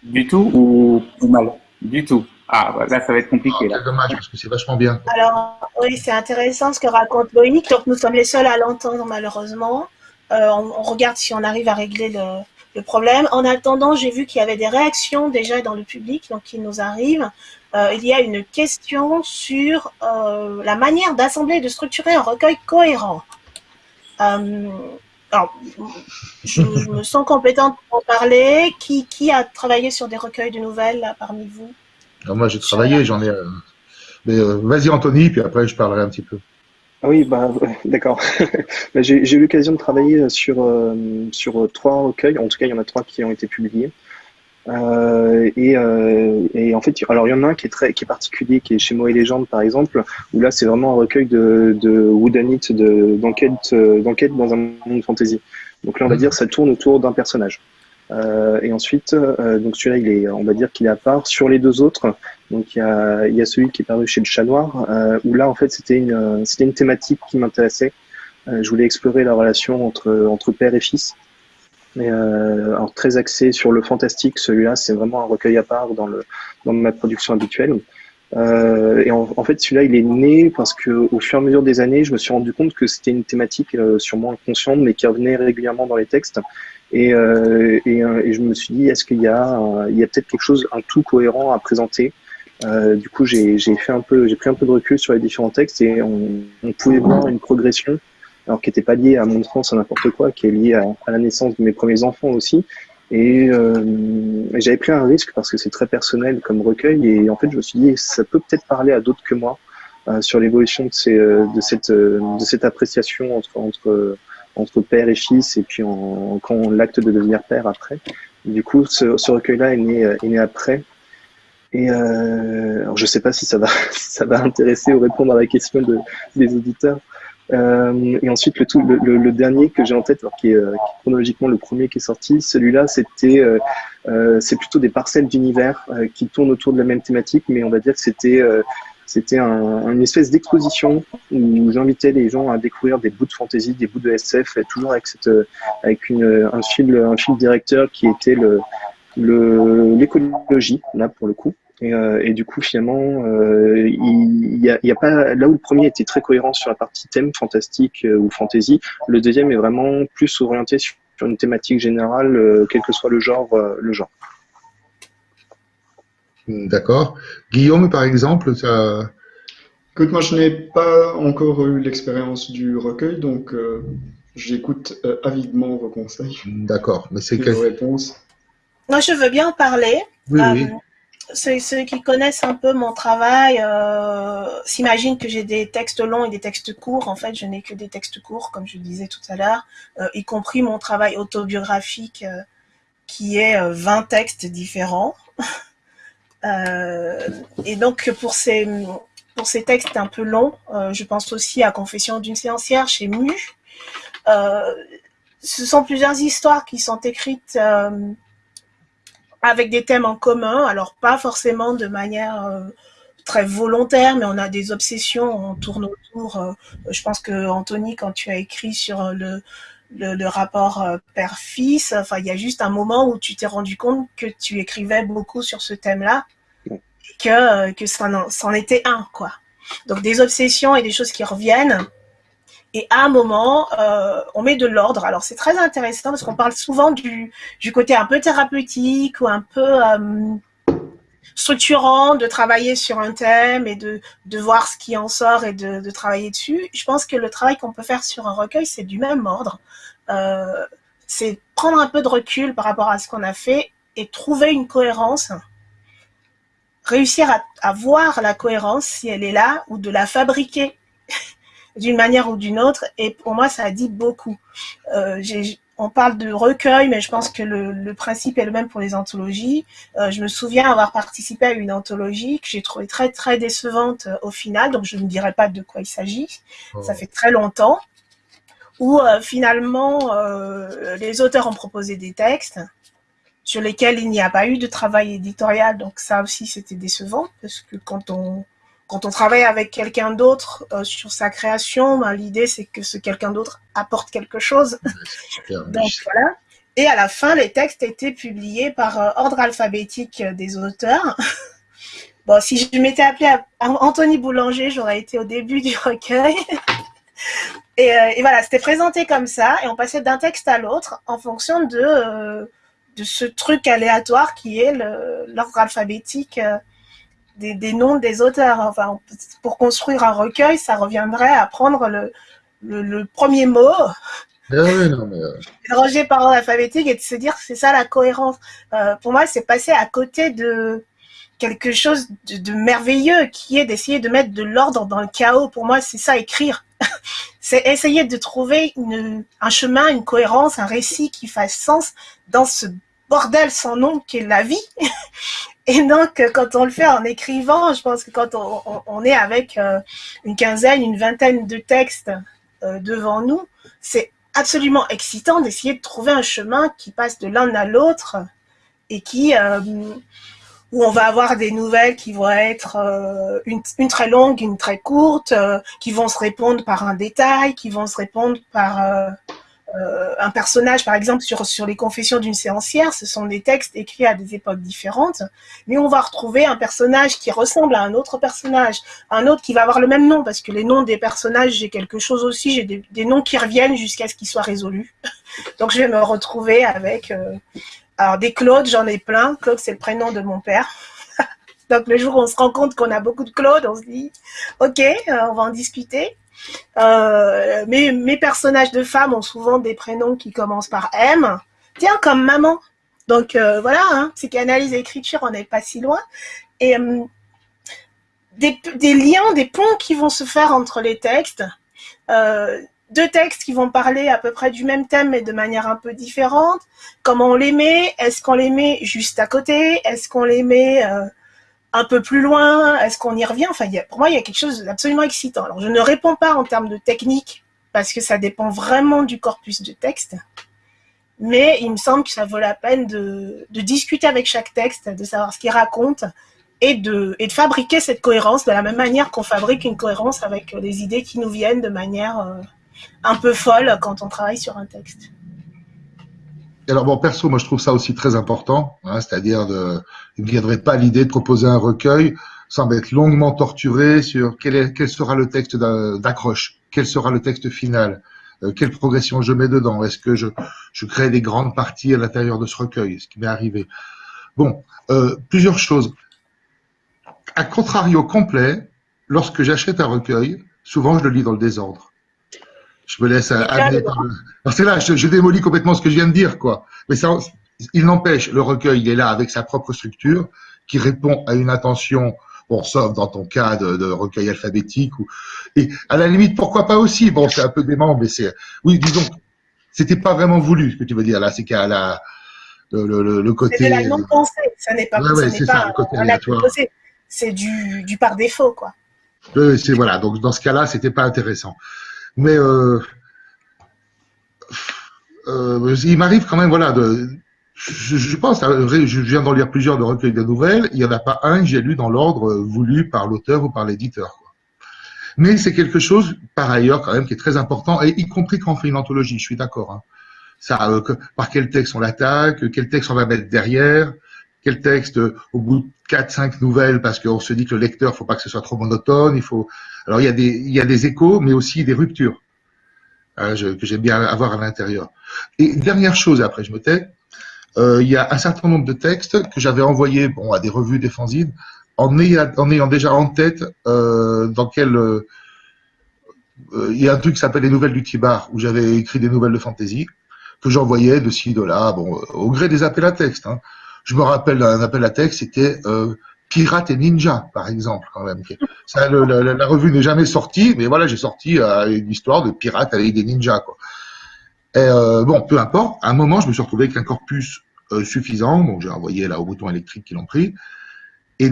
Du tout ou, ou mal? Du tout. Ah, bah, là, ça va être compliqué. C'est dommage, parce que c'est vachement bien. Alors, oui, c'est intéressant ce que raconte Loïc. Donc, nous sommes les seuls à l'entendre, malheureusement. Euh, on, regarde si on arrive à régler le, problème. En attendant, j'ai vu qu'il y avait des réactions déjà dans le public, donc qui nous arrivent. Euh, il y a une question sur euh, la manière d'assembler et de structurer un recueil cohérent. alors, je, me sens compétente pour en parler. Qui, a travaillé sur des recueils de nouvelles parmi vous? Moi, j'ai travaillé, j'en ai. Euh, mais euh, vas-y, Anthony, puis après, je parlerai un petit peu. Ah oui, bah, d'accord. Bah, j'ai eu l'occasion de travailler sur, euh, sur trois recueils. En tout cas, il y en a trois qui ont été publiés. et, et, en fait, alors il y en a un qui est très, qui est particulier, qui est chez Moi et Légende par exemple, où là c'est vraiment un recueil de, de d'enquête, d'enquête dans un monde fantasy. Donc là, on va mmh. dire, ça tourne autour d'un personnage. Euh, et ensuite, euh, donc celui-là, il est, on va dire qu'il est à part. Sur les deux autres, donc il y a, y a celui qui est paru chez le Chat Noir, euh, où là, en fait, c'était une, c'était une thématique qui m'intéressait. je voulais explorer la relation entre entre père et fils. Et, alors très axé sur le fantastique, celui-là, c'est vraiment un recueil à part dans le dans ma production habituelle. Euh, et en, en fait, celui-là, il est né parce que au fur et à mesure des années, je me suis rendu compte que c'était une thématique euh, sûrement inconsciente, mais qui revenait régulièrement dans les textes. Et, euh, et, euh, et, je me suis dit, est-ce qu'il y a, il y a peut-être quelque chose, un tout cohérent à présenter euh, Du coup, j'ai fait un peu, j'ai pris un peu de recul sur les différents textes et on, on pouvait voir une progression, alors qui n'était pas liée à mon enfance à n'importe quoi, qui est liée à, à, la naissance de mes premiers enfants aussi. Et euh, j'avais pris un risque parce que c'est très personnel comme recueil et en fait je me suis dit ça peut peut-être parler à d'autres que moi euh, sur l'évolution de, ces, de, cette, de cette appréciation entre, entre entre père et fils, et puis en, quand l'acte de devenir père après. du coup, ce, recueil-là est né, est né après. Et euh, alors je sais pas si ça va, ça va intéresser ou répondre à la question de, des auditeurs. Euh, et ensuite, le, tout, le, le, dernier que j'ai en tête, alors qui, est, euh, chronologiquement le premier qui est sorti, celui-là, c'était, euh, euh c'est plutôt des parcelles d'univers euh, qui tournent autour de la même thématique, mais on va dire que c'était c'était un, une espèce d'exposition où j'invitais les gens à découvrir des bouts de fantasy, des bouts de SF, toujours avec, cette, avec une, un, fil, un fil directeur qui était le l'écologie, là pour le coup. Et, euh, et, du coup, finalement, euh, il y, a, y, a, pas là où le premier était très cohérent sur la partie thème fantastique euh, ou fantasy, le deuxième est vraiment plus orienté sur une thématique générale, euh, quel que soit le genre, euh, le genre. D'accord. Guillaume, par exemple, ça. Écoute, moi, je n'ai pas encore eu l'expérience du recueil, donc euh, j'écoute euh, avidement vos conseils. D'accord, mais c'est quelle réponse Moi, je veux bien en parler. Oui, oui. Euh, ceux, ceux, qui connaissent un peu mon travail euh, s'imaginent que j'ai des textes longs et des textes courts. En fait, je n'ai que des textes courts, comme je disais tout à l'heure, euh, y compris mon travail autobiographique qui est 20 textes différents. Et donc pour ces, pour ces textes un peu longs, je pense aussi à Confession d'une séancière chez Mu. Ce sont plusieurs histoires qui sont écrites avec des thèmes en commun, alors pas forcément de manière très volontaire, mais on a des obsessions, on tourne autour. je pense que Anthony, quand tu as écrit sur le, le, le rapport père-fils, enfin, il y a juste un moment où tu t'es rendu compte que tu écrivais beaucoup sur ce thème-là que, que c'en était un, quoi. Donc des obsessions et des choses qui reviennent. Et à un moment, euh, on met de l'ordre. Alors c'est très intéressant parce qu'on parle souvent du, du côté un peu thérapeutique ou un peu euh, structurant de travailler sur un thème et de, de voir ce qui en sort et de, travailler dessus. Je pense que le travail qu'on peut faire sur un recueil, c'est du même ordre. Euh, c'est prendre un peu de recul par rapport à ce qu'on a fait et trouver une cohérence, réussir à, voir la cohérence si elle est là ou de la fabriquer d'une manière ou d'une autre. Et pour moi, ça a dit beaucoup. Euh, on parle de recueil, mais je pense que le, principe est le même pour les anthologies. Euh, je me souviens avoir participé à une anthologie que j'ai trouvée très très décevante euh, au final, donc je ne dirai pas de quoi il s'agit. Oh. Ça fait très longtemps où euh, finalement les auteurs ont proposé des textes sur lesquels il n'y a pas eu de travail éditorial, donc ça aussi c'était décevant parce que quand on quand on travaille avec quelqu'un d'autre euh, sur sa création, ben, l'idée c'est que ce quelqu'un d'autre apporte quelque chose. Donc voilà. Et à la fin, les textes étaient publiés par euh, ordre alphabétique euh, des auteurs. bon, si je m'étais appelée Anthony Boulanger, j'aurais été au début du recueil. et, et, voilà, c'était présenté comme ça, et on passait d'un texte à l'autre en fonction de, de ce truc aléatoire qui est l'ordre alphabétique des, noms des auteurs. Enfin, pour construire un recueil, ça reviendrait à prendre le, le, premier mot, ah euh... par ordre alphabétique et de se dire c'est ça la cohérence. Euh, pour moi, c'est passer à côté de quelque chose de, merveilleux qui est d'essayer de mettre de l'ordre dans le chaos. Pour moi, c'est ça écrire. c'est essayer de trouver une, un chemin, une cohérence, un récit qui fasse sens dans ce bordel sans nom qu'est la vie. Et donc, quand on le fait en écrivant, je pense que quand on, est avec euh, une quinzaine, une vingtaine de textes euh, devant nous, c'est absolument excitant d'essayer de trouver un chemin qui passe de l'un à l'autre et qui euh, où on va avoir des nouvelles qui vont être une, très longue, une très courte, qui vont se répondre par un détail, qui vont se répondre par euh, un personnage, par exemple, sur, sur les confessions d'une séancière, ce sont des textes écrits à des époques différentes, mais on va retrouver un personnage qui ressemble à un autre personnage, un autre qui va avoir le même nom, parce que les noms des personnages, j'ai quelque chose aussi, j'ai des, noms qui reviennent jusqu'à ce qu'ils soient résolus. Donc je vais me retrouver avec... Euh, alors des Claude, j'en ai plein. Claude, c'est le prénom de mon père. Donc le jour où on se rend compte qu'on a beaucoup de Claude, on se dit, ok, euh, on va en discuter. Euh, mes, personnages de femmes ont souvent des prénoms qui commencent par M. Tiens, comme maman. Donc euh, voilà, hein, psychanalyse et écriture, on n'est pas si loin. Et euh, des, liens, des ponts qui vont se faire entre les textes. deux textes qui vont parler à peu près du même thème mais de manière un peu différente. Comment on les met? Est-ce qu'on les met juste à côté? Est-ce qu'on les met un peu plus loin Est-ce qu'on y revient? Enfin, pour moi, il y a quelque chose d'absolument excitant. Alors, je ne réponds pas en termes de technique, parce que ça dépend vraiment du corpus de texte. Mais il me semble que ça vaut la peine de, discuter avec chaque texte, de savoir ce qu'il raconte, et de, fabriquer cette cohérence de la même manière qu'on fabrique une cohérence avec les idées qui nous viennent de manière euh, un peu folle quand on travaille sur un texte alors bon, perso, moi je trouve ça aussi très important, hein, c'est-à-dire de, il ne viendrait pas l'idée de proposer un recueil sans être longuement torturé sur quel, est, quel sera le texte d'accroche, quel sera le texte final, euh, quelle progression je mets dedans, est-ce que je, je crée des grandes parties à l'intérieur de ce recueil, ce qui m'est arrivé. Bon, euh, plusieurs choses. À contrario complet, lorsque j'achète un recueil, souvent je le lis dans le désordre je me laisse amener. Parce que là, je, démolis complètement ce que je viens de dire, quoi. Mais ça, il n'empêche, le recueil, il est là avec sa propre structure, qui répond à une attention, bon, sauf dans ton cas de, recueil alphabétique, ou, et à la limite, pourquoi pas aussi, bon, c'est un peu dément, mais c'est, oui, disons, c'était pas vraiment voulu, ce que tu veux dire, là, c'est qu'à la, le, le, le côté. C'est de la non-pensée, ça n'est pas, ouais, ça pas c'est du, du par défaut, quoi. Oui, c'est voilà, donc dans ce cas-là, c'était pas intéressant. Mais euh, euh, il m'arrive quand même, voilà, je, pense, je viens d'en lire plusieurs de recueils de nouvelles, il n'y en a pas un que j'ai lu dans l'ordre voulu par l'auteur ou par l'éditeur. Mais c'est quelque chose, par ailleurs, quand même, qui est très important, et y compris quand on fait une anthologie, je suis d'accord. Hein. Ça, euh, par quel texte on l'attaque, quel texte on va mettre derrière, quel texte au bout de 4-5 nouvelles, parce qu'on se dit que le lecteur, faut pas que ce soit trop monotone, il faut alors il y a des, échos, mais aussi des ruptures hein, que j'aime bien avoir à l'intérieur. Et dernière chose, après je me tais, euh, il y a un certain nombre de textes que j'avais envoyés bon, à des revues des fanzines en ayant, déjà en tête euh, dans quel... Euh, il y a un truc qui s'appelle les nouvelles du Tibar, où j'avais écrit des nouvelles de fantasy. que j'envoyais de ci, de là, bon, au gré des appels à texte. Hein. Je me rappelle d'un appel à texte, c'était Pirate et Ninja, par exemple, quand même. La, revue n'est jamais sortie, mais voilà, j'ai sorti euh, une histoire de pirates avec des ninjas, quoi. Euh, bon, peu importe. À un moment, je me suis retrouvé avec un corpus euh, suffisant, donc j'ai envoyé là au bouton électrique qui l'ont pris. Et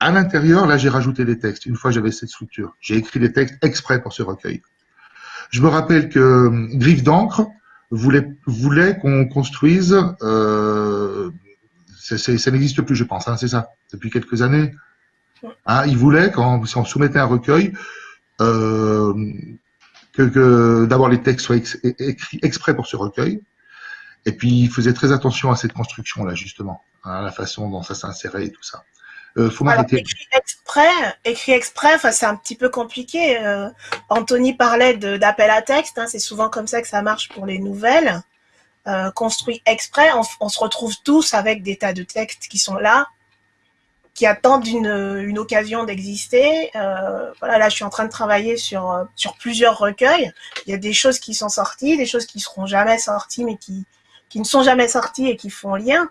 à l'intérieur, là, j'ai rajouté des textes. Une fois, j'avais cette structure. J'ai écrit des textes exprès pour ce recueil. Je me rappelle que Griffe d'encre voulait, voulait qu'on construise. Ça n'existe plus, je pense. Hein, c'est ça, depuis quelques années. Hein, il voulait, quand si on soumettait un recueil, euh, que, que d'abord les textes soient écrits exprès pour ce recueil. Et puis, il faisait très attention à cette construction-là, justement, hein, la façon dont ça s'insérait et tout ça. Euh, faut écrit exprès, écrit exprès, c'est un petit peu compliqué. Euh, Anthony parlait d'appel à texte, hein, c'est souvent comme ça que ça marche pour les nouvelles. Euh, construit exprès, on, se retrouve tous avec des tas de textes qui sont là, qui attendent une, une occasion d'exister. Euh, voilà, là, je suis en train de travailler sur sur plusieurs recueils. Il y a des choses qui sont sorties, des choses qui seront jamais sorties, mais qui qui ne sont jamais sorties et qui font lien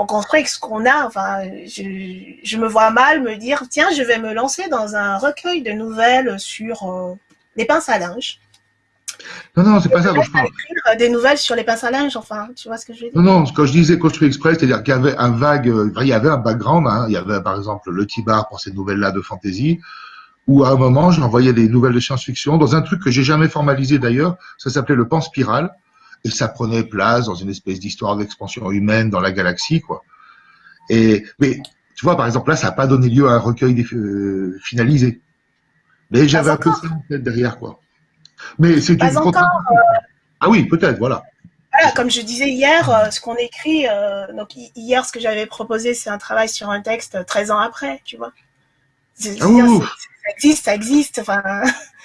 on construit ce qu'on a. Enfin, je, me vois mal me dire, tiens, je vais me lancer dans un recueil de nouvelles sur euh, les pinces à linge. Non, non, c'est pas ça dont je parle. Écrire des nouvelles sur les pinces à linge, enfin, tu vois ce que je veux dire Non, non, quand je disais construit express, c'est-à-dire qu'il y avait un vague, euh, il y avait un background, hein. il y avait par exemple le Tibar pour ces nouvelles-là de fantasy, où à un moment, j'envoyais des nouvelles de science-fiction dans un truc que j'ai jamais formalisé d'ailleurs, ça s'appelait le pan spiral et ça prenait place dans une espèce d'histoire d'expansion humaine dans la galaxie, quoi. Et mais tu vois, par exemple, là, ça n'a pas donné lieu à un recueil euh, finalisé. Mais j'avais un peu ça en tête derrière, quoi. Mais c'est une encore, euh, Ah oui, peut-être, voilà. Voilà, comme je disais hier, euh, ce qu'on écrit, donc hier, ce que j'avais proposé, c'est un travail sur un texte 13 ans après, tu vois. ça existe, ça existe. Enfin,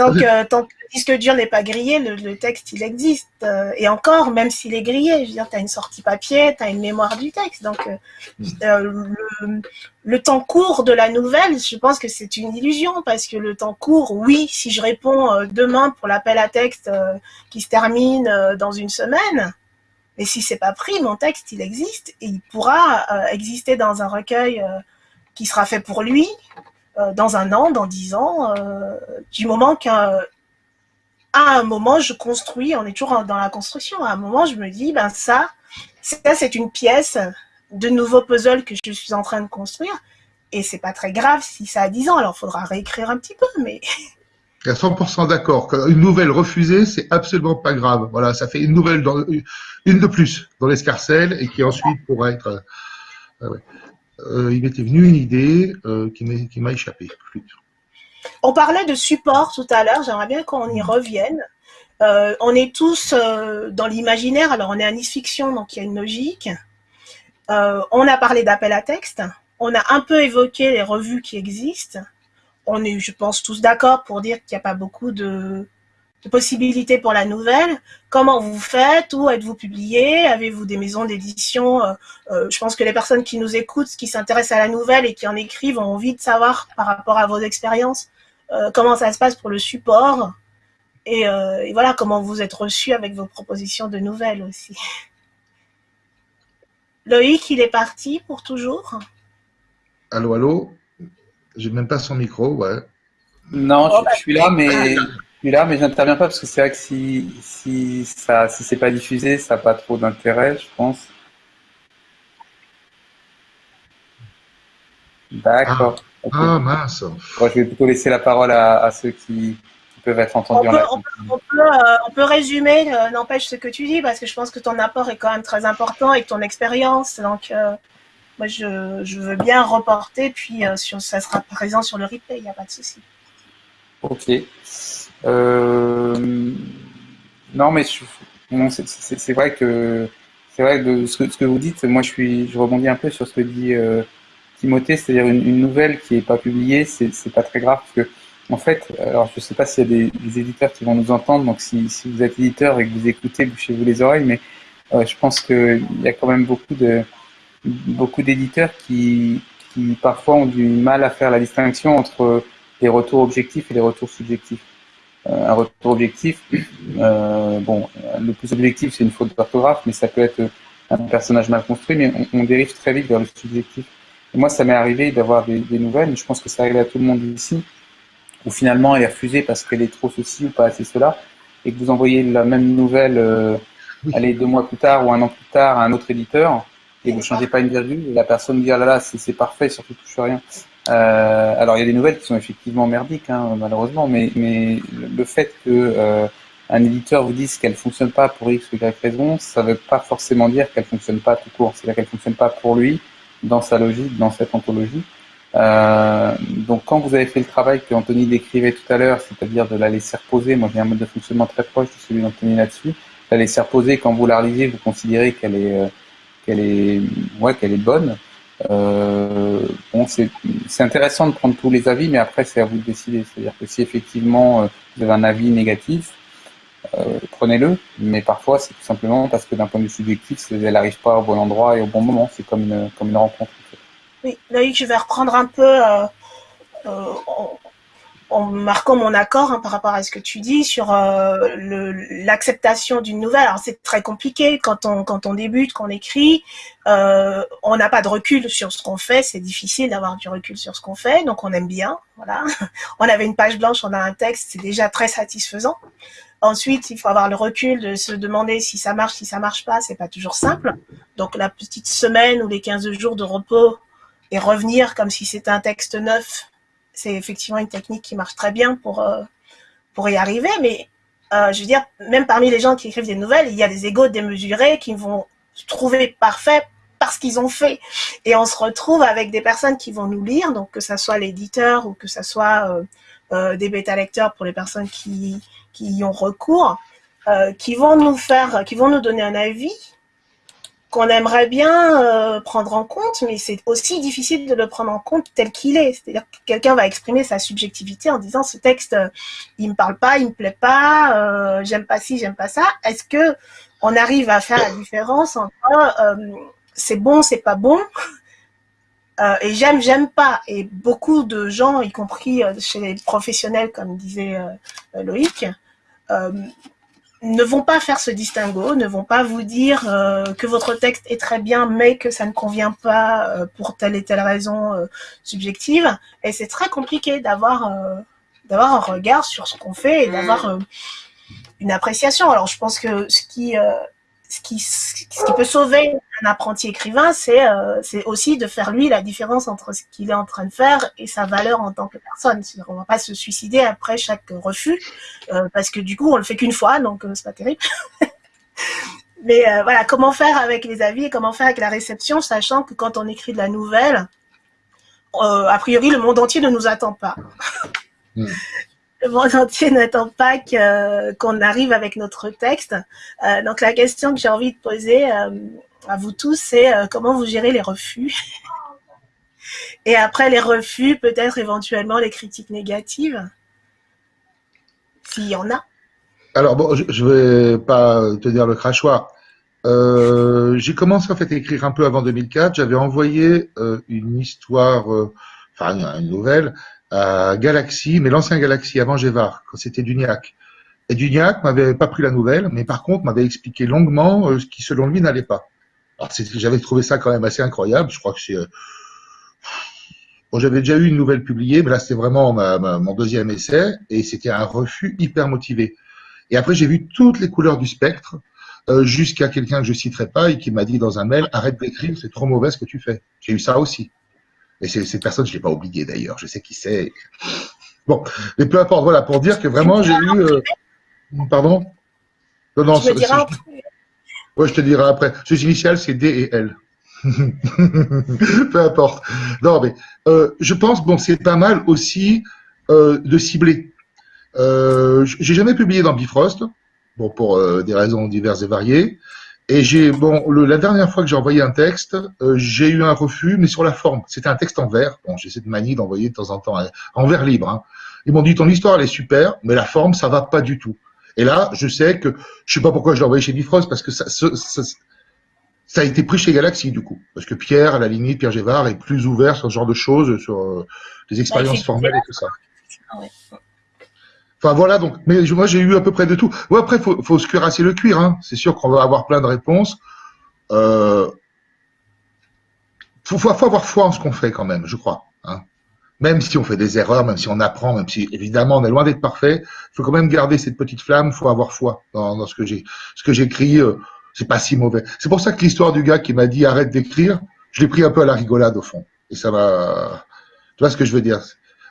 tant que, tant que disque dur n'est pas grillé, le, texte, il existe. Euh, et encore, même s'il est grillé, je veux dire, tu as une sortie papier, tu as une mémoire du texte. Donc, euh, mm. euh, le, temps court de la nouvelle, je pense que c'est une illusion, parce que le temps court, oui, si je réponds demain pour l'appel à texte qui se termine dans une semaine, mais si c'est pas pris, mon texte, il existe, et il pourra exister dans un recueil qui sera fait pour lui, dans un an, dans dix ans, du moment qu'un à un moment, je construis, on est toujours dans la construction, à un moment, je me dis, ben ça, ça c'est une pièce de nouveau puzzle que je suis en train de construire, et c'est pas très grave si ça a 10 ans, alors il faudra réécrire un petit peu, mais... À 100% d'accord. Une nouvelle refusée, c'est absolument pas grave. Voilà, ça fait une nouvelle, dans, une de plus dans l'escarcelle et qui ensuite pourra être. Euh, euh, il m'était venu une idée euh, qui m'a échappé. On parlait de support tout à l'heure, j'aimerais bien qu'on y revienne. Euh, on est tous dans l'imaginaire, alors on est Nice Fiction, donc il y a une logique. On a parlé d'appel à texte, on a un peu évoqué les revues qui existent. On est, je pense, tous d'accord pour dire qu'il n'y a pas beaucoup de, possibilités pour la nouvelle. Comment vous faites? Où êtes-vous publié? Avez-vous des maisons d'édition? Je pense que les personnes qui nous écoutent, qui s'intéressent à la nouvelle et qui en écrivent ont envie de savoir par rapport à vos expériences euh, comment ça se passe pour le support euh, et, voilà comment vous êtes reçu avec vos propositions de nouvelles aussi. Loïc, il est parti pour toujours Allô, allô? J'ai même pas son micro, ouais. Non, je, oh, bah, suis là, mais je suis là, mais j'interviens pas parce que c'est vrai que si si ça si c'est pas diffusé, ça n'a pas trop d'intérêt, je pense. D'accord. Ah mince. je vais plutôt laisser la parole à, ceux qui, peuvent être entendus on peut, on, peut, euh, on peut, résumer, euh, n'empêche ce que tu dis, parce que je pense que ton apport est quand même très important et ton expérience. Donc, euh, moi, je, je, veux bien reporter, puis sur, ça sera présent sur le replay, il n'y a pas de souci. Ok. Non, mais c'est vrai que c'est vrai que ce, que vous dites, moi, je suis, je rebondis un peu sur ce que dit. Timothée, c'est-à-dire une, nouvelle qui n'est pas publiée, c'est pas très grave parce que en fait, alors je sais pas s'il y a des, éditeurs qui vont nous entendre, donc si, vous êtes éditeur et que vous écoutez, bouchez-vous les oreilles, mais euh, je pense qu'il y a quand même beaucoup de beaucoup d'éditeurs qui, qui parfois ont du mal à faire la distinction entre les retours objectifs et les retours subjectifs. Un retour objectif. bon, le plus objectif, c'est une faute d'orthographe, mais ça peut être un personnage mal construit, mais on, dérive très vite vers le subjectif. Et moi, ça m'est arrivé d'avoir des, nouvelles, mais je pense que ça arrive à tout le monde ici, où finalement elle est refusée parce qu'elle est trop ceci ou pas assez cela, et que vous envoyez la même nouvelle, euh, allez, deux mois plus tard ou un an plus tard à un autre éditeur, et vous changez pas une virgule, et la personne dit, ah là là, c'est parfait, surtout touche rien. Euh, alors il y a des nouvelles qui sont effectivement merdiques, hein, malheureusement, mais, mais le fait que euh, un éditeur vous dise qu'elle fonctionne pas pour X ou Y raison, ça ne veut pas forcément dire qu'elle fonctionne pas tout court. C'est-à-dire qu'elle fonctionne pas pour lui, dans sa logique, dans cette anthologie. Euh, donc quand vous avez fait le travail que Anthony décrivait tout à l'heure, c'est-à-dire de la laisser reposer, moi j'ai un mode de fonctionnement très proche de celui d'Anthony là-dessus, la laisser reposer quand vous la relisez, vous considérez qu'elle est, euh, qu'elle est, ouais, qu'elle est bonne. Euh, bon, c'est intéressant de prendre tous les avis, mais après c'est à vous de décider. C'est-à-dire que si effectivement euh, vous avez un avis négatif, euh, prenez-le, mais parfois c'est tout simplement parce que d'un point de vue subjectif, elle n'arrive pas au bon endroit et au bon moment. C'est comme une, comme une rencontre. Oui, Loïc, je vais reprendre un peu euh, euh, en, marquant mon accord hein, par rapport à ce que tu dis sur l'acceptation d'une nouvelle. Alors c'est très compliqué quand on quand on débute, qu'on écrit, on n'a pas de recul sur ce qu'on fait. C'est difficile d'avoir du recul sur ce qu'on fait, donc on aime bien. Voilà, on avait une page blanche, on a un texte, c'est déjà très satisfaisant. Ensuite, il faut avoir le recul de se demander si ça marche, si ça marche pas, c'est pas toujours simple. Donc la petite semaine ou les 15 jours de repos et revenir comme si c'était un texte neuf, c'est effectivement une technique qui marche très bien pour euh, pour y arriver. Mais euh, je veux dire, même parmi les gens qui écrivent des nouvelles, il y a des égaux démesurés qui vont se trouver parfaits parce qu'ils ont fait. Et on se retrouve avec des personnes qui vont nous lire, donc que ça soit l'éditeur ou que ça soit euh, des bêta lecteurs pour les personnes qui qui y ont recours, qui vont nous faire, qui vont nous donner un avis qu'on aimerait bien euh, prendre en compte, mais c'est aussi difficile de le prendre en compte tel qu'il est. C'est-à-dire que quelqu'un va exprimer sa subjectivité en disant ce texte, euh, il me parle pas, il me plaît pas, euh, j'aime pas ci, j'aime pas ça. Est-ce que on arrive à faire la différence entre c'est bon, c'est pas bon et j'aime, j'aime pas? Et beaucoup de gens, y compris chez les professionnels, comme disait Loïc, euh, ne vont pas faire ce distinguo, ne vont pas vous dire euh, que votre texte est très bien, mais que ça ne convient pas euh, pour telle et telle raison subjective. Et c'est très compliqué d'avoir d'avoir un regard sur ce qu'on fait et d'avoir une appréciation. Alors je pense que ce qui ce qui, peut sauver un apprenti écrivain, c'est euh, aussi de faire lui la différence entre ce qu'il est en train de faire et sa valeur en tant que personne. On va pas se suicider après chaque refus, euh, parce que du coup, on le fait qu'une fois, donc euh, c'est pas terrible. Mais euh, voilà, comment faire avec les avis et comment faire avec la réception, sachant que quand on écrit de la nouvelle, a priori, le monde entier ne nous attend pas. Hmm le monde entier n'attend pas qu'on arrive avec notre texte. Euh, donc la question que j'ai envie de poser euh, à vous tous, c'est euh, comment vous gérez les refus? Et après les refus, peut-être éventuellement les critiques négatives, s'il y en a. Alors bon, je, ne vais pas te dire le crachoir. j'ai commencé en fait à écrire un peu avant 2004. J'avais envoyé une histoire, enfin une nouvelle, à Galaxy, mais l'ancien Galaxy avant Gévar, quand c'était Duniac. Et Duniac m'avait pas pris la nouvelle, mais par contre m'avait expliqué longuement euh, ce qui selon lui n'allait pas. Alors j'avais trouvé ça quand même assez incroyable. Je crois que c'est euh, bon, j'avais déjà eu une nouvelle publiée, mais là c'était vraiment ma, mon deuxième essai et c'était un refus hyper motivé. Et après j'ai vu toutes les couleurs du spectre euh, jusqu'à quelqu'un que je citerai pas et qui m'a dit dans un mail arrête d'écrire, c'est trop mauvais ce que tu fais. J'ai eu ça aussi. Et cette personne, je l'ai pas oublié d'ailleurs. Je sais qui c'est. Bon, mais peu importe. Voilà, pour dire que vraiment, j'ai eu. Euh, pardon? Non, non. Je, je, ouais, je te dirai après. Ses initiales, c'est D et L. peu importe. Non, mais euh, je pense, bon, c'est pas mal aussi euh, de cibler. Euh, j'ai jamais publié dans Bifrost, bon, pour des raisons diverses et variées. Et j'ai bon, la dernière fois que j'ai envoyé un texte, euh, j'ai eu un refus, mais sur la forme. C'était un texte en vers. Bon, j'ai cette manie d'envoyer de temps en temps en vers libre. Hein. Ils m'ont dit ton histoire elle est super, mais la forme ça va pas du tout. Et là, je sais que je sais pas pourquoi je l'ai envoyé chez Bifrost parce que ça, ça, ça, a été pris chez Galaxy du coup, parce que Pierre, à la limite, Pierre Gévard est plus ouvert sur ce genre de choses, sur euh, les expériences formelles et tout ça. Enfin voilà, donc, mais moi j'ai eu à peu près de tout. Ouais, après, faut, faut se cuirasser le cuir. Hein. C'est sûr qu'on va avoir plein de réponses. Euh, faut, avoir foi en ce qu'on fait quand même, je crois. Hein. Même si on fait des erreurs, même si on apprend, même si évidemment on est loin d'être parfait, il faut quand même garder cette petite flamme. Faut avoir foi dans, dans ce que j'ai, ce que j'écris. Euh, c'est pas si mauvais. C'est pour ça que l'histoire du gars qui m'a dit arrête d'écrire, je l'ai pris un peu à la rigolade au fond. Et ça va. Tu vois ce que je veux dire?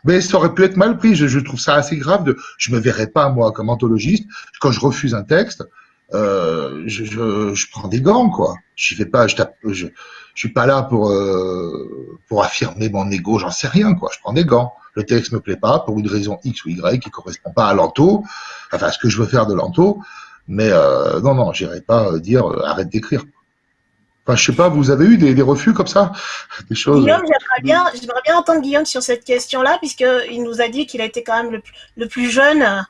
Mais ça aurait pu être mal pris. Je, je, trouve ça assez grave. De, je me verrais pas moi comme anthologiste quand je refuse un texte. Euh, je, je, je, prends des gants quoi. Je fais pas. Je, tape, je, je suis pas là pour euh, pour affirmer mon ego. J'en sais rien quoi. Je prends des gants. Le texte me plaît pas pour une raison X ou Y qui correspond pas à l'anto. Enfin, ce que je veux faire de l'anto. Mais euh, non, non, j'irai pas dire euh, arrête d'écrire. Enfin, je sais pas, vous avez eu des, refus comme ça? Des choses Guillaume, j'aimerais bien, bien entendre Guillaume sur cette question-là, puisqu'il nous a dit qu'il a été quand même le, plus jeune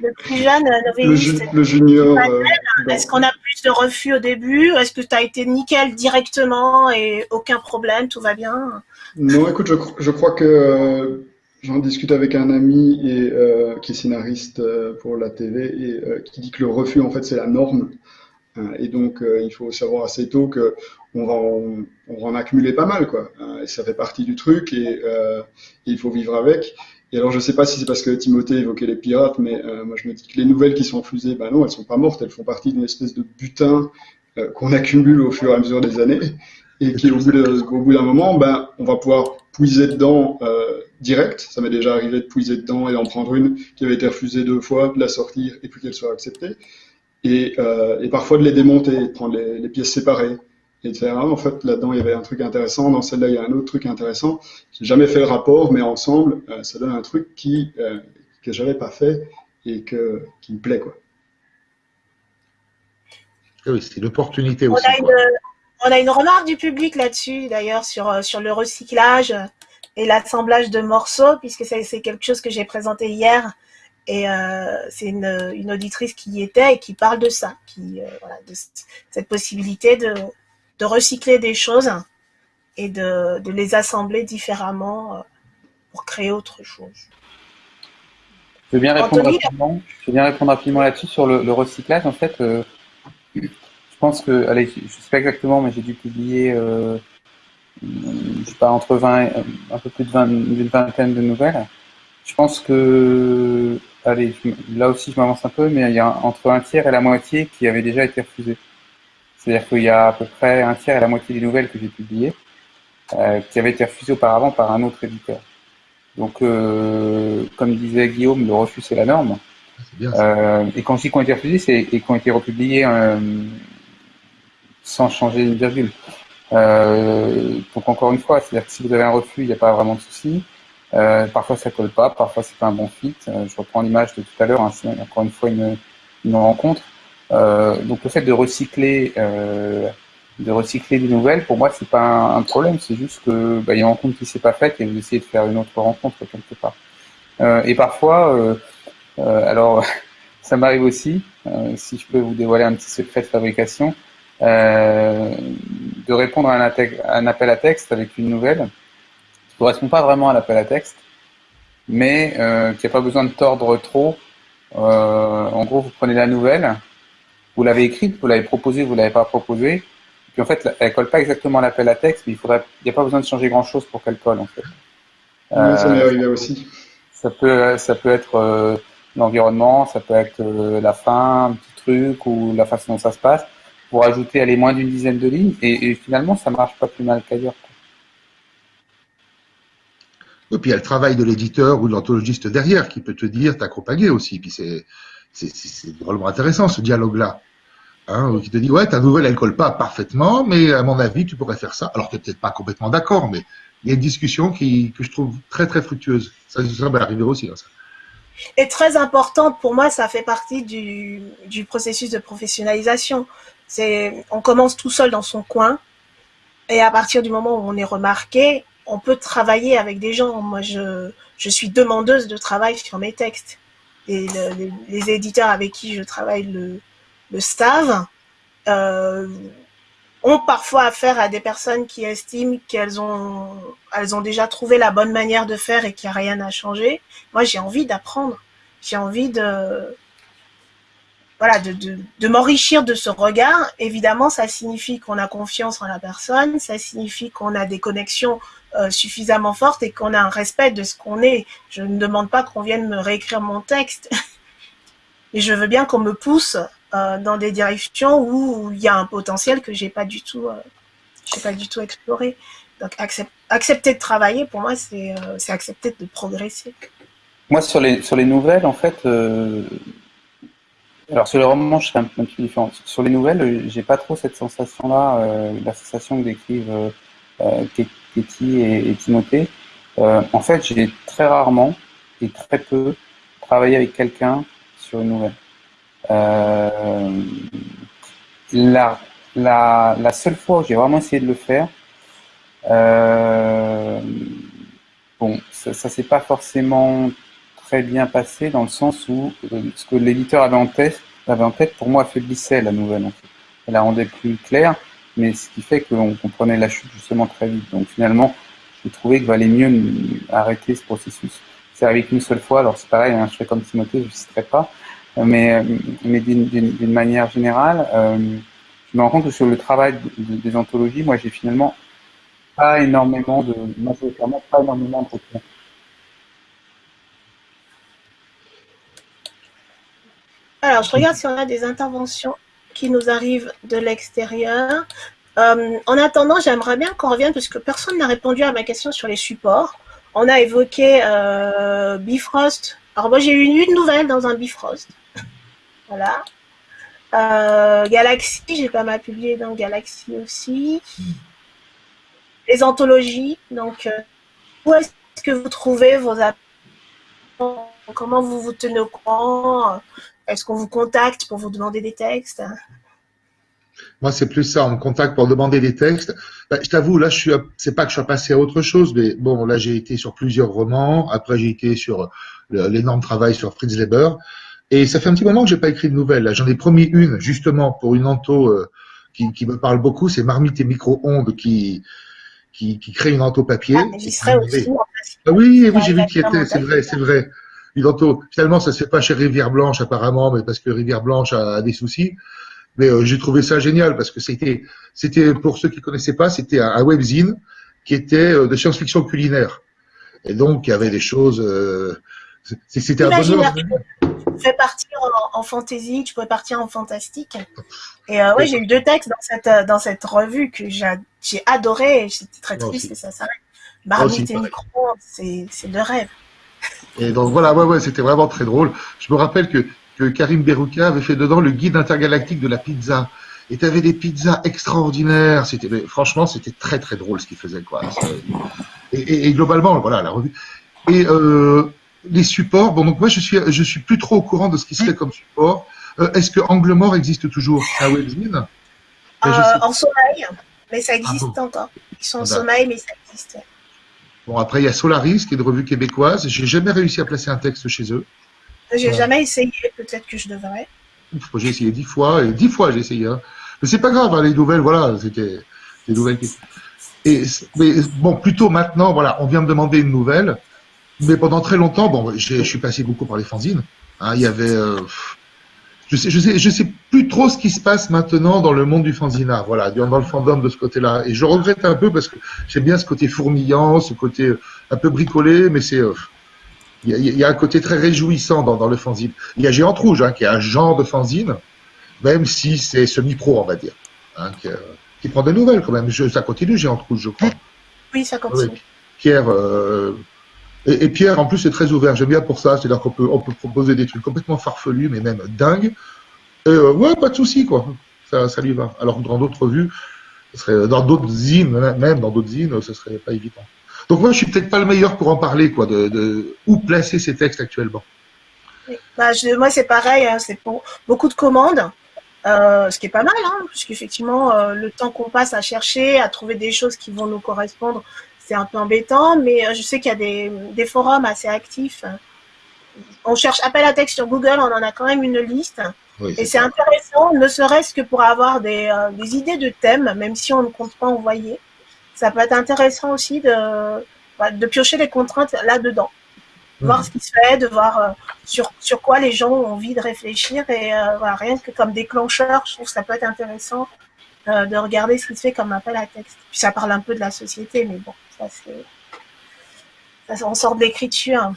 le plus jeune novelliste. Le, junior. Euh, Est-ce qu'on a plus de refus au début? Est-ce que tu as été nickel directement et aucun problème, tout va bien? Non, écoute, je, crois que euh, j'en discute avec un ami et, euh, qui est scénariste pour la TV et qui dit que le refus, en fait, c'est la norme. Euh, et donc, euh, il faut savoir assez tôt que on va en, on accumuler pas mal, quoi. Euh, et ça fait partie du truc et, il faut vivre avec. Et alors, je sais pas si c'est parce que Timothée évoquait les pirates, mais moi, je me dis que les nouvelles qui sont fusées, ben non, elles sont pas mortes, elles font partie d'une espèce de butin qu'on accumule au fur et à mesure des années, et qui, au bout d'un moment, ben, on va pouvoir puiser dedans direct. Ça m'est déjà arrivé de puiser dedans et d'en prendre une qui avait été refusée deux fois, de la sortir et puis qu'elle soit acceptée et, euh, et, parfois de les démonter, de prendre les, les, pièces séparées et de faire ah, en fait là-dedans il y avait un truc intéressant, dans celle-là il y a un autre truc intéressant. J'ai jamais fait le rapport, mais ensemble euh, ça donne un truc qui euh, que j'avais pas fait et que qui me plaît quoi. Ah oui, c'est l'opportunité aussi. On a, une, on a, une, remarque du public là-dessus, d'ailleurs, sur, euh, sur le recyclage et l'assemblage de morceaux, puisque c'est quelque chose que j'ai présenté hier et euh, c'est une, une, auditrice qui y était et qui parle de ça, qui, euh, voilà, de cette possibilité de, de, recycler des choses et de, de les assembler différemment euh, pour créer autre chose. Je vais bien répondre rapidement. Je vais bien répondre rapidement là-dessus sur le, le, recyclage. En fait, euh, je pense que, allez, je ne sais pas exactement, mais j'ai dû publier, euh, je sais pas, entre 20, un peu plus de 20, une vingtaine de nouvelles. Je pense que allez, là aussi je m'avance un peu, mais il y a entre un tiers et la moitié qui avait déjà été refusé. C'est-à-dire qu'il y a à peu près un tiers et la moitié des nouvelles que j'ai publiées euh, qui avaient été refusées auparavant par un autre éditeur. Donc, euh, comme disait Guillaume, le refus c'est la norme. Euh, et quand je dis qu'ils ont été refusés, c'est et qui ont été republiés sans changer une virgule. donc encore une fois, c'est-à-dire que si vous avez un refus, il n'y a pas vraiment de souci. Euh, parfois ça colle pas, parfois c'est pas un bon fit. Euh, je reprends l'image de tout à l'heure, hein, c'est encore une fois une, une rencontre. Euh, donc le fait de recycler, euh, de recycler des nouvelles, pour moi c'est pas un, problème, c'est juste que bah, il y a une rencontre qui s'est pas faite et vous essayez de faire une autre rencontre quelque part. Euh, et parfois, alors ça m'arrive aussi, si je peux vous dévoiler un petit secret de fabrication, de répondre à un appel à texte avec une nouvelle correspond pas vraiment à l'appel à texte, mais euh, qui n'a pas besoin de tordre trop. Euh, en gros, vous prenez la nouvelle, vous l'avez écrite, vous l'avez proposée, vous l'avez pas proposée, puis en fait, elle colle pas exactement à l'appel à texte, mais il faudrait, il n'y a pas besoin de changer grand chose pour qu'elle colle en fait. Oui, ça m'est arrivé aussi. Ça peut, ça peut être euh, l'environnement, ça peut être euh, la fin, un petit truc ou la façon dont ça se passe, pour ajouter aller moins d'une dizaine de lignes, et, et, finalement, ça marche pas plus mal qu'ailleurs. Et puis il y a le travail de l'éditeur ou de l'anthologiste derrière qui peut te dire, t'accompagner aussi. Puis c'est drôlement intéressant ce dialogue-là. Hein, qui te dit, ouais, ta nouvelle, elle colle pas parfaitement, mais à mon avis, tu pourrais faire ça. Alors, tu n'es peut-être pas complètement d'accord, mais il y a une discussion qui, que je trouve très, très fructueuse. Ça, ça va arriver aussi. Hein, ça. Et très importante pour moi, ça fait partie du, du processus de professionnalisation. On commence tout seul dans son coin, et à partir du moment où on est remarqué, on peut travailler avec des gens. Moi, je, je suis demandeuse de travail sur mes textes. Et les, éditeurs avec qui je travaille le, le. Euh, ont parfois affaire à des personnes qui estiment qu'elles ont, elles ont déjà trouvé la bonne manière de faire et qu'il n'y a rien à changer. Moi, j'ai envie d'apprendre. J'ai envie de, voilà, de, de, de m'enrichir de ce regard. Évidemment, ça signifie qu'on a confiance en la personne, ça signifie qu'on a des connexions euh, suffisamment fortes et qu'on a un respect de ce qu'on est. Je ne demande pas qu'on vienne me réécrire mon texte, mais je veux bien qu'on me pousse euh, dans des directions où il y a un potentiel que j'ai pas du tout, euh, pas du tout exploré. Donc accepter de travailler, pour moi, c'est accepter de progresser. Moi, sur les, sur les nouvelles, en fait, alors sur les romans, je serais un, peu différent. Sur les nouvelles, euh, j'ai pas trop cette sensation-là, euh, la sensation que décrivent euh, euh Katie et, Timothée. en fait, j'ai très rarement et très peu travaillé avec quelqu'un sur une nouvelle. La, la, seule fois où j'ai vraiment essayé de le faire, bon, ça, ça s'est pas forcément très bien passé dans le sens où euh, ce que l'éditeur avait en tête, avait en tête, pour moi, affaiblissait la nouvelle. Elle la rendait plus claire, mais ce qui fait qu'on comprenait la chute justement très vite. Donc finalement, j'ai trouvé qu'il valait mieux arrêter ce processus. C'est arrivé qu'une seule fois, alors c'est pareil, hein, je fais comme Timothée, je ne citerai pas, mais, mais d'une manière générale, euh, je me rends compte que sur le travail des anthologies, moi j'ai finalement pas énormément de, majoritairement pas énormément de Alors, je regarde si on a des interventions qui nous arrivent de l'extérieur. Euh, en attendant, j'aimerais bien qu'on revienne, parce que personne n'a répondu à ma question sur les supports. On a évoqué euh, Bifrost. Alors moi, j'ai eu une, nouvelle dans un Bifrost. voilà. Euh, Galaxy, j'ai pas mal publié dans Galaxy aussi. Les anthologies, donc où est-ce que vous trouvez vos Comment vous vous tenez au courant? Est-ce qu'on vous contacte pour vous demander des textes? Moi, c'est plus ça. On me contacte pour demander des textes. Ben, je t'avoue, là, je suis. C'est pas que je suis passé à autre chose, mais bon, là, j'ai été sur plusieurs romans. Après, j'ai été sur l'énorme travail sur Fritz Leber. Et ça fait un petit moment que j'ai pas écrit de nouvelles. J'en ai promis une, justement, pour une anto euh, qui, qui, me parle beaucoup. C'est Marmite et micro-ondes qui, qui, qui crée une anto papier. Ah, mais j'y serais aussi. Ah oui, oui, j'ai vu qu'il était. C'est vrai, c'est vrai. Finalement, ça se fait pas chez Rivière Blanche apparemment, mais parce que Rivière Blanche a, des soucis. Mais euh, j'ai trouvé ça génial parce que c'était, c'était pour ceux qui connaissaient pas, c'était un, webzine qui était euh, de science-fiction culinaire. Et donc il y avait des choses. Euh, c'était un bonheur. Tu pouvais partir en, en, fantasy, tu pouvais partir en fantastique. Et euh, ouais, j'ai eu deux textes dans cette dans cette revue que j'ai adoré. Et j'étais très triste que ça s'arrête. Marmite et micro, c'est de rêve. Et donc voilà, ouais, ouais, c'était vraiment très drôle. Je me rappelle que, que Karim Berouka avait fait dedans le guide intergalactique de la pizza. Et tu avais des pizzas extraordinaires. C'était, franchement, c'était très très drôle ce qu'il faisait, quoi. Et, et, globalement, voilà, la revue. Et euh, les supports. Bon, donc moi, je suis, je suis plus trop au courant de ce qui se fait comme support. Euh, est-ce que Angle Mort existe toujours? À webzine euh, En sommeil, mais ça existe ah encore. Ils sont en sommeil, mais ça existe. Bon, après, il y a Solaris, qui est une revue québécoise. J'ai jamais réussi à placer un texte chez eux. J'ai jamais essayé, peut-être que je devrais. J'ai essayé dix fois, et dix fois j'ai essayé. Hein. Mais c'est pas grave, hein, les nouvelles, voilà, c'était des nouvelles qui... Et, mais bon, plutôt maintenant, voilà, on vient me demander une nouvelle, mais pendant très longtemps, bon, je suis passé beaucoup par les fanzines. Hein, il y avait, euh, je sais, je sais, je sais plus trop ce qui se passe maintenant dans le monde du fanzina, voilà, dans le fandom de ce côté-là. Et je regrette un peu parce que j'aime bien ce côté fourmillant, ce côté euh, un peu bricolé, mais c'est, euh, il y, a un côté très réjouissant dans, dans le fanzine. Il y a Géante Rouge, hein, qui est un genre de fanzine, même si c'est semi-pro, on va dire, hein, qui, euh, qui, prend des nouvelles quand même. Je, ça continue, Géante Rouge, je crois. Oui, ça continue. Pierre, euh, et, Pierre, en plus, c'est très ouvert. J'aime bien pour ça. C'est-à-dire qu'on peut, on peut proposer des trucs complètement farfelus, mais même dingues. Euh, ouais, pas de souci, quoi. Ça, lui va. Alors dans d'autres serait, dans d'autres zines, même dans d'autres zines, ce serait pas évident. Donc moi, je suis peut-être pas le meilleur pour en parler, quoi, de, où placer ces textes actuellement. Bah, moi, c'est pareil. Hein, c'est pour beaucoup de commandes. Euh, ce qui est pas mal, hein, puisqu'effectivement, euh, le temps qu'on passe à chercher, à trouver des choses qui vont nous correspondre, c'est un peu embêtant, mais euh, je sais qu'il y a des, des, forums assez actifs. On cherche appel à texte sur Google, on en a quand même une liste. et c'est intéressant, ne serait-ce que pour avoir des, des, idées de thèmes, même si on ne compte pas envoyer. Ça peut être intéressant aussi de, bah, de piocher les contraintes là-dedans voir ce qui se fait, de voir euh, sur, sur quoi les gens ont envie de réfléchir. Et euh, voilà, rien que comme déclencheur, je trouve que ça peut être intéressant euh, de regarder ce qui se fait comme appel à texte. Puis ça parle un peu de la société, mais bon, ça c'est. On sort de l'écriture.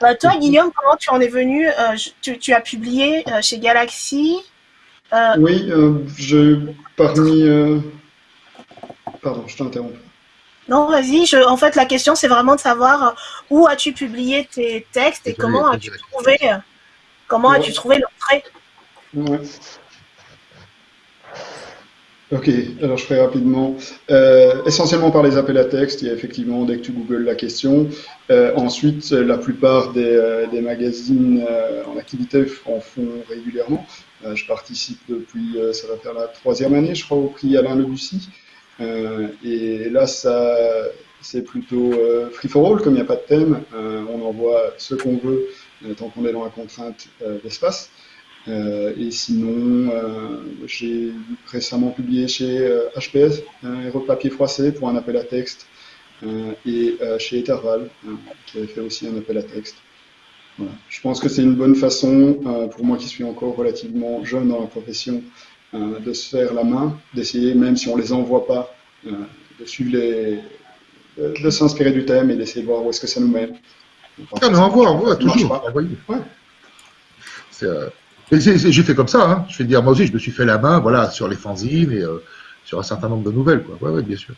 toi, Guillaume, comment tu en es venu tu, tu, as publié chez Galaxy Oui, je, parmi. Pardon, je t'interromps. Non, vas-y. En fait, la question, c'est vraiment de savoir euh, où as-tu publié tes textes et comment as-tu trouvé, euh, comment as-tu trouvé l'entrée? Ouais. Ok, alors je ferai rapidement. Euh, essentiellement par les appels à texte, il y a effectivement, dès que tu googles la question. ensuite, la plupart des, magazines en activité en font régulièrement. je participe depuis, ça va faire la troisième année, je crois, au prix Alain Lebussy. Euh, et là, ça, c'est plutôt euh, free for all, comme il n'y a pas de thème. Euh, on envoie ce qu'on veut tant qu'on est dans la contrainte d'espace. Et sinon, j'ai récemment publié chez HPS, un héros de papier froissé pour un appel à texte, et chez Etherval, qui avait fait aussi un appel à texte. Voilà. Je pense que c'est une bonne façon, pour moi qui suis encore relativement jeune dans la profession, euh, de se faire la main, d'essayer, même si on ne les envoie pas, euh, de suivre les, de, s'inspirer du thème et d'essayer de voir où est-ce que ça nous mène. Ah, mais envoie, envoie, toujours. Ouais. Euh, j'ai fait comme ça, hein. je vais dire, moi aussi, je me suis fait la main, voilà, sur les fanzines et sur un certain nombre de nouvelles, quoi. Ouais, ouais, bien sûr.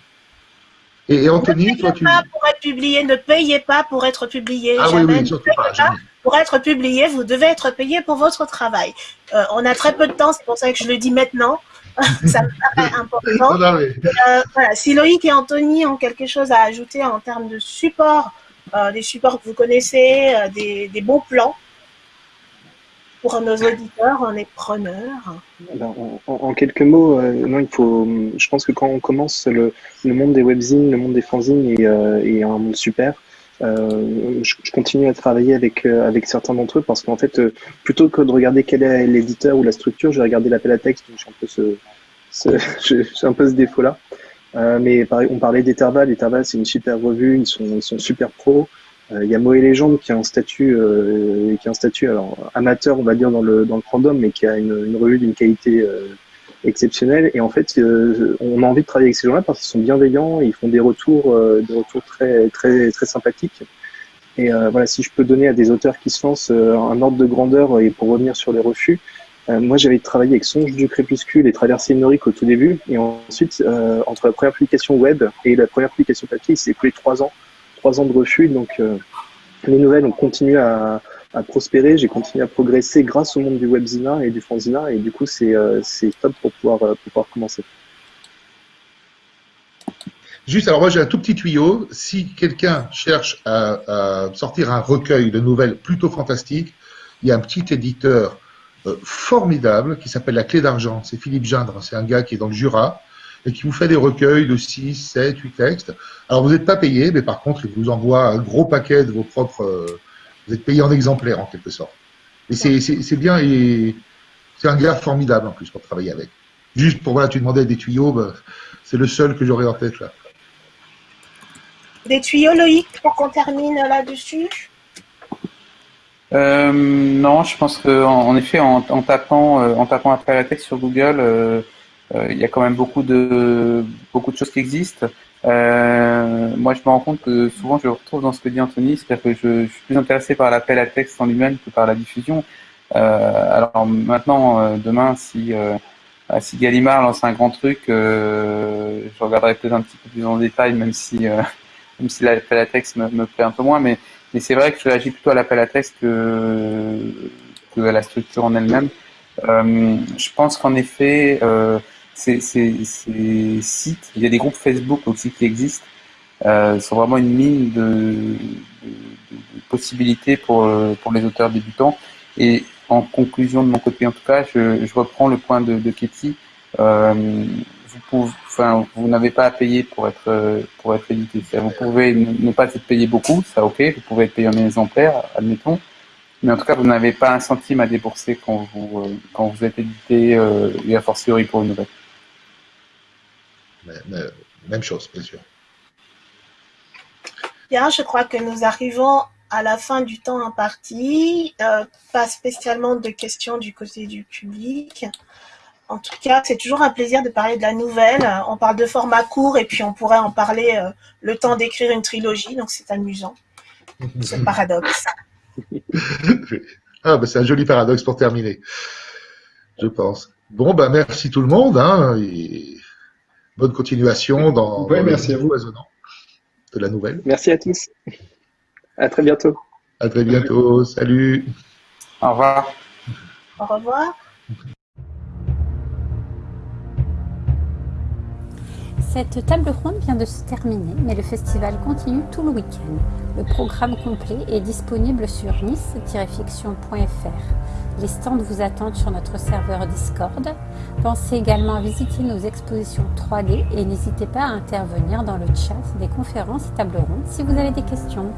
Et, Anthony, toi, tu. Pas pour être publié, ne payez pas pour être publié. Ah oui, oui, surtout pas, jamais pour être publié, vous devez être payé pour votre travail. Euh, on a très peu de temps, c'est pour ça que je le dis maintenant. ça me paraît important. Euh, voilà. Si Loïc et Anthony ont quelque chose à ajouter en termes de support, euh, des supports que vous connaissez, des, bons plans, pour nos auditeurs, on est preneurs. En, quelques mots, non, il faut. Je pense que quand on commence, le, monde des webzines, le monde des fanzines est, est un monde super. Euh, je, continue à travailler avec, euh, avec certains d'entre eux parce qu'en fait, euh, plutôt que de regarder quel est l'éditeur ou la structure, je vais regarder l'appel à texte. J'ai un peu ce, ce, un peu ce défaut-là. mais on parlait d'Etherval. Etherval, c'est une super revue. Ils sont, ils sont super pros. Il y a Moé Légende qui a un statut, qui a un statut alors amateur, on va dire dans le dans le mais qui a une, revue d'une qualité exceptionnel. Et en fait, euh, on a envie de travailler avec ces gens-là parce qu'ils sont bienveillants, ils font des retours, euh, des retours très, très, très sympathiques. Et euh, voilà, si je peux donner à des auteurs qui se lancent un ordre de grandeur et pour revenir sur les refus, moi j'avais travaillé avec Songe du Crépuscule et Traversée Norique au tout début. Et ensuite, entre la première publication web et la première publication papier, il s'est écoulé trois ans, trois ans de refus. Donc les nouvelles ont continué à, prospérer, j'ai continué à progresser grâce au monde du webzina et du fanzina, et du coup, c'est euh, top pour pouvoir, euh, pouvoir commencer. Juste, alors moi j'ai un tout petit tuyau. Si quelqu'un cherche à, sortir un recueil de nouvelles plutôt fantastiques, il y a un petit éditeur euh, formidable qui s'appelle La Clé d'Argent. C'est Philippe Gindre, c'est un gars qui est dans le Jura et qui vous fait des recueils de 6, 7, 8 textes. Alors vous n'êtes pas payé, mais par contre, il vous envoie un gros paquet de vos propres vous êtes payé en exemplaire en quelque sorte. Et c'est bien et c'est un gars formidable en plus pour travailler avec. Juste pour voilà, tu demandais des tuyaux, bah, c'est le seul que j'aurais en tête là. Des tuyaux, Loïc, pour qu'on termine là-dessus? Euh, Non, je pense qu'en en, effet, en, tapant, euh, en tapant après la texte sur Google, euh, il y a quand même beaucoup de, beaucoup de choses qui existent. Euh, moi, je me rends compte que souvent, je retrouve dans ce que dit Anthony, c'est-à-dire que je, suis plus intéressé par l'appel à texte en lui-même que par la diffusion. Euh, alors maintenant, euh, demain, si, euh, si Gallimard lance un grand truc, euh, je regarderai peut-être un petit peu plus en détail, même si, même si l'appel à texte me, me, plaît un peu moins. Mais, mais c'est vrai que je réagis plutôt à l'appel à texte que, que à la structure en elle-même. je pense qu'en effet, ces, sites, il y a des groupes Facebook aussi qui existent, euh, sont vraiment une mine de, possibilités pour, euh, pour les auteurs débutants. Et en conclusion de mon côté, en tout cas, je, reprends le point de, de Katie. Euh, vous, n'avez pas à payer pour être, pour être édité. Vous pouvez ne, pas être payé beaucoup, ça ok, vous pouvez être payé en exemplaires, admettons. Mais en tout cas, vous n'avez pas un centime à débourser quand vous, quand vous êtes édité, euh, et a fortiori pour une nouvelle. Même chose, bien sûr. Bien, je crois que nous arrivons à la fin du temps imparti. Euh, pas spécialement de questions du côté du public. En tout cas, c'est toujours un plaisir de parler de la nouvelle. On parle de format court et puis on pourrait en parler euh, le temps d'écrire une trilogie, donc c'est amusant, ce paradoxe. ah, bah, c'est un joli paradoxe pour terminer, je pense. Bon, bah, merci tout le monde. Hein, et bonne continuation dans, ouais, merci à vous. de la nouvelle. Merci à tous. À très bientôt. À très bientôt. Salut. Au revoir. Au revoir. Cette table ronde vient de se terminer, mais le festival continue tout le week-end. Le programme complet est disponible sur nice-fiction.fr. Les stands vous attendent sur notre serveur Discord. Pensez également à visiter nos expositions 3D et n'hésitez pas à intervenir dans le chat des conférences et tables rondes si vous avez des questions.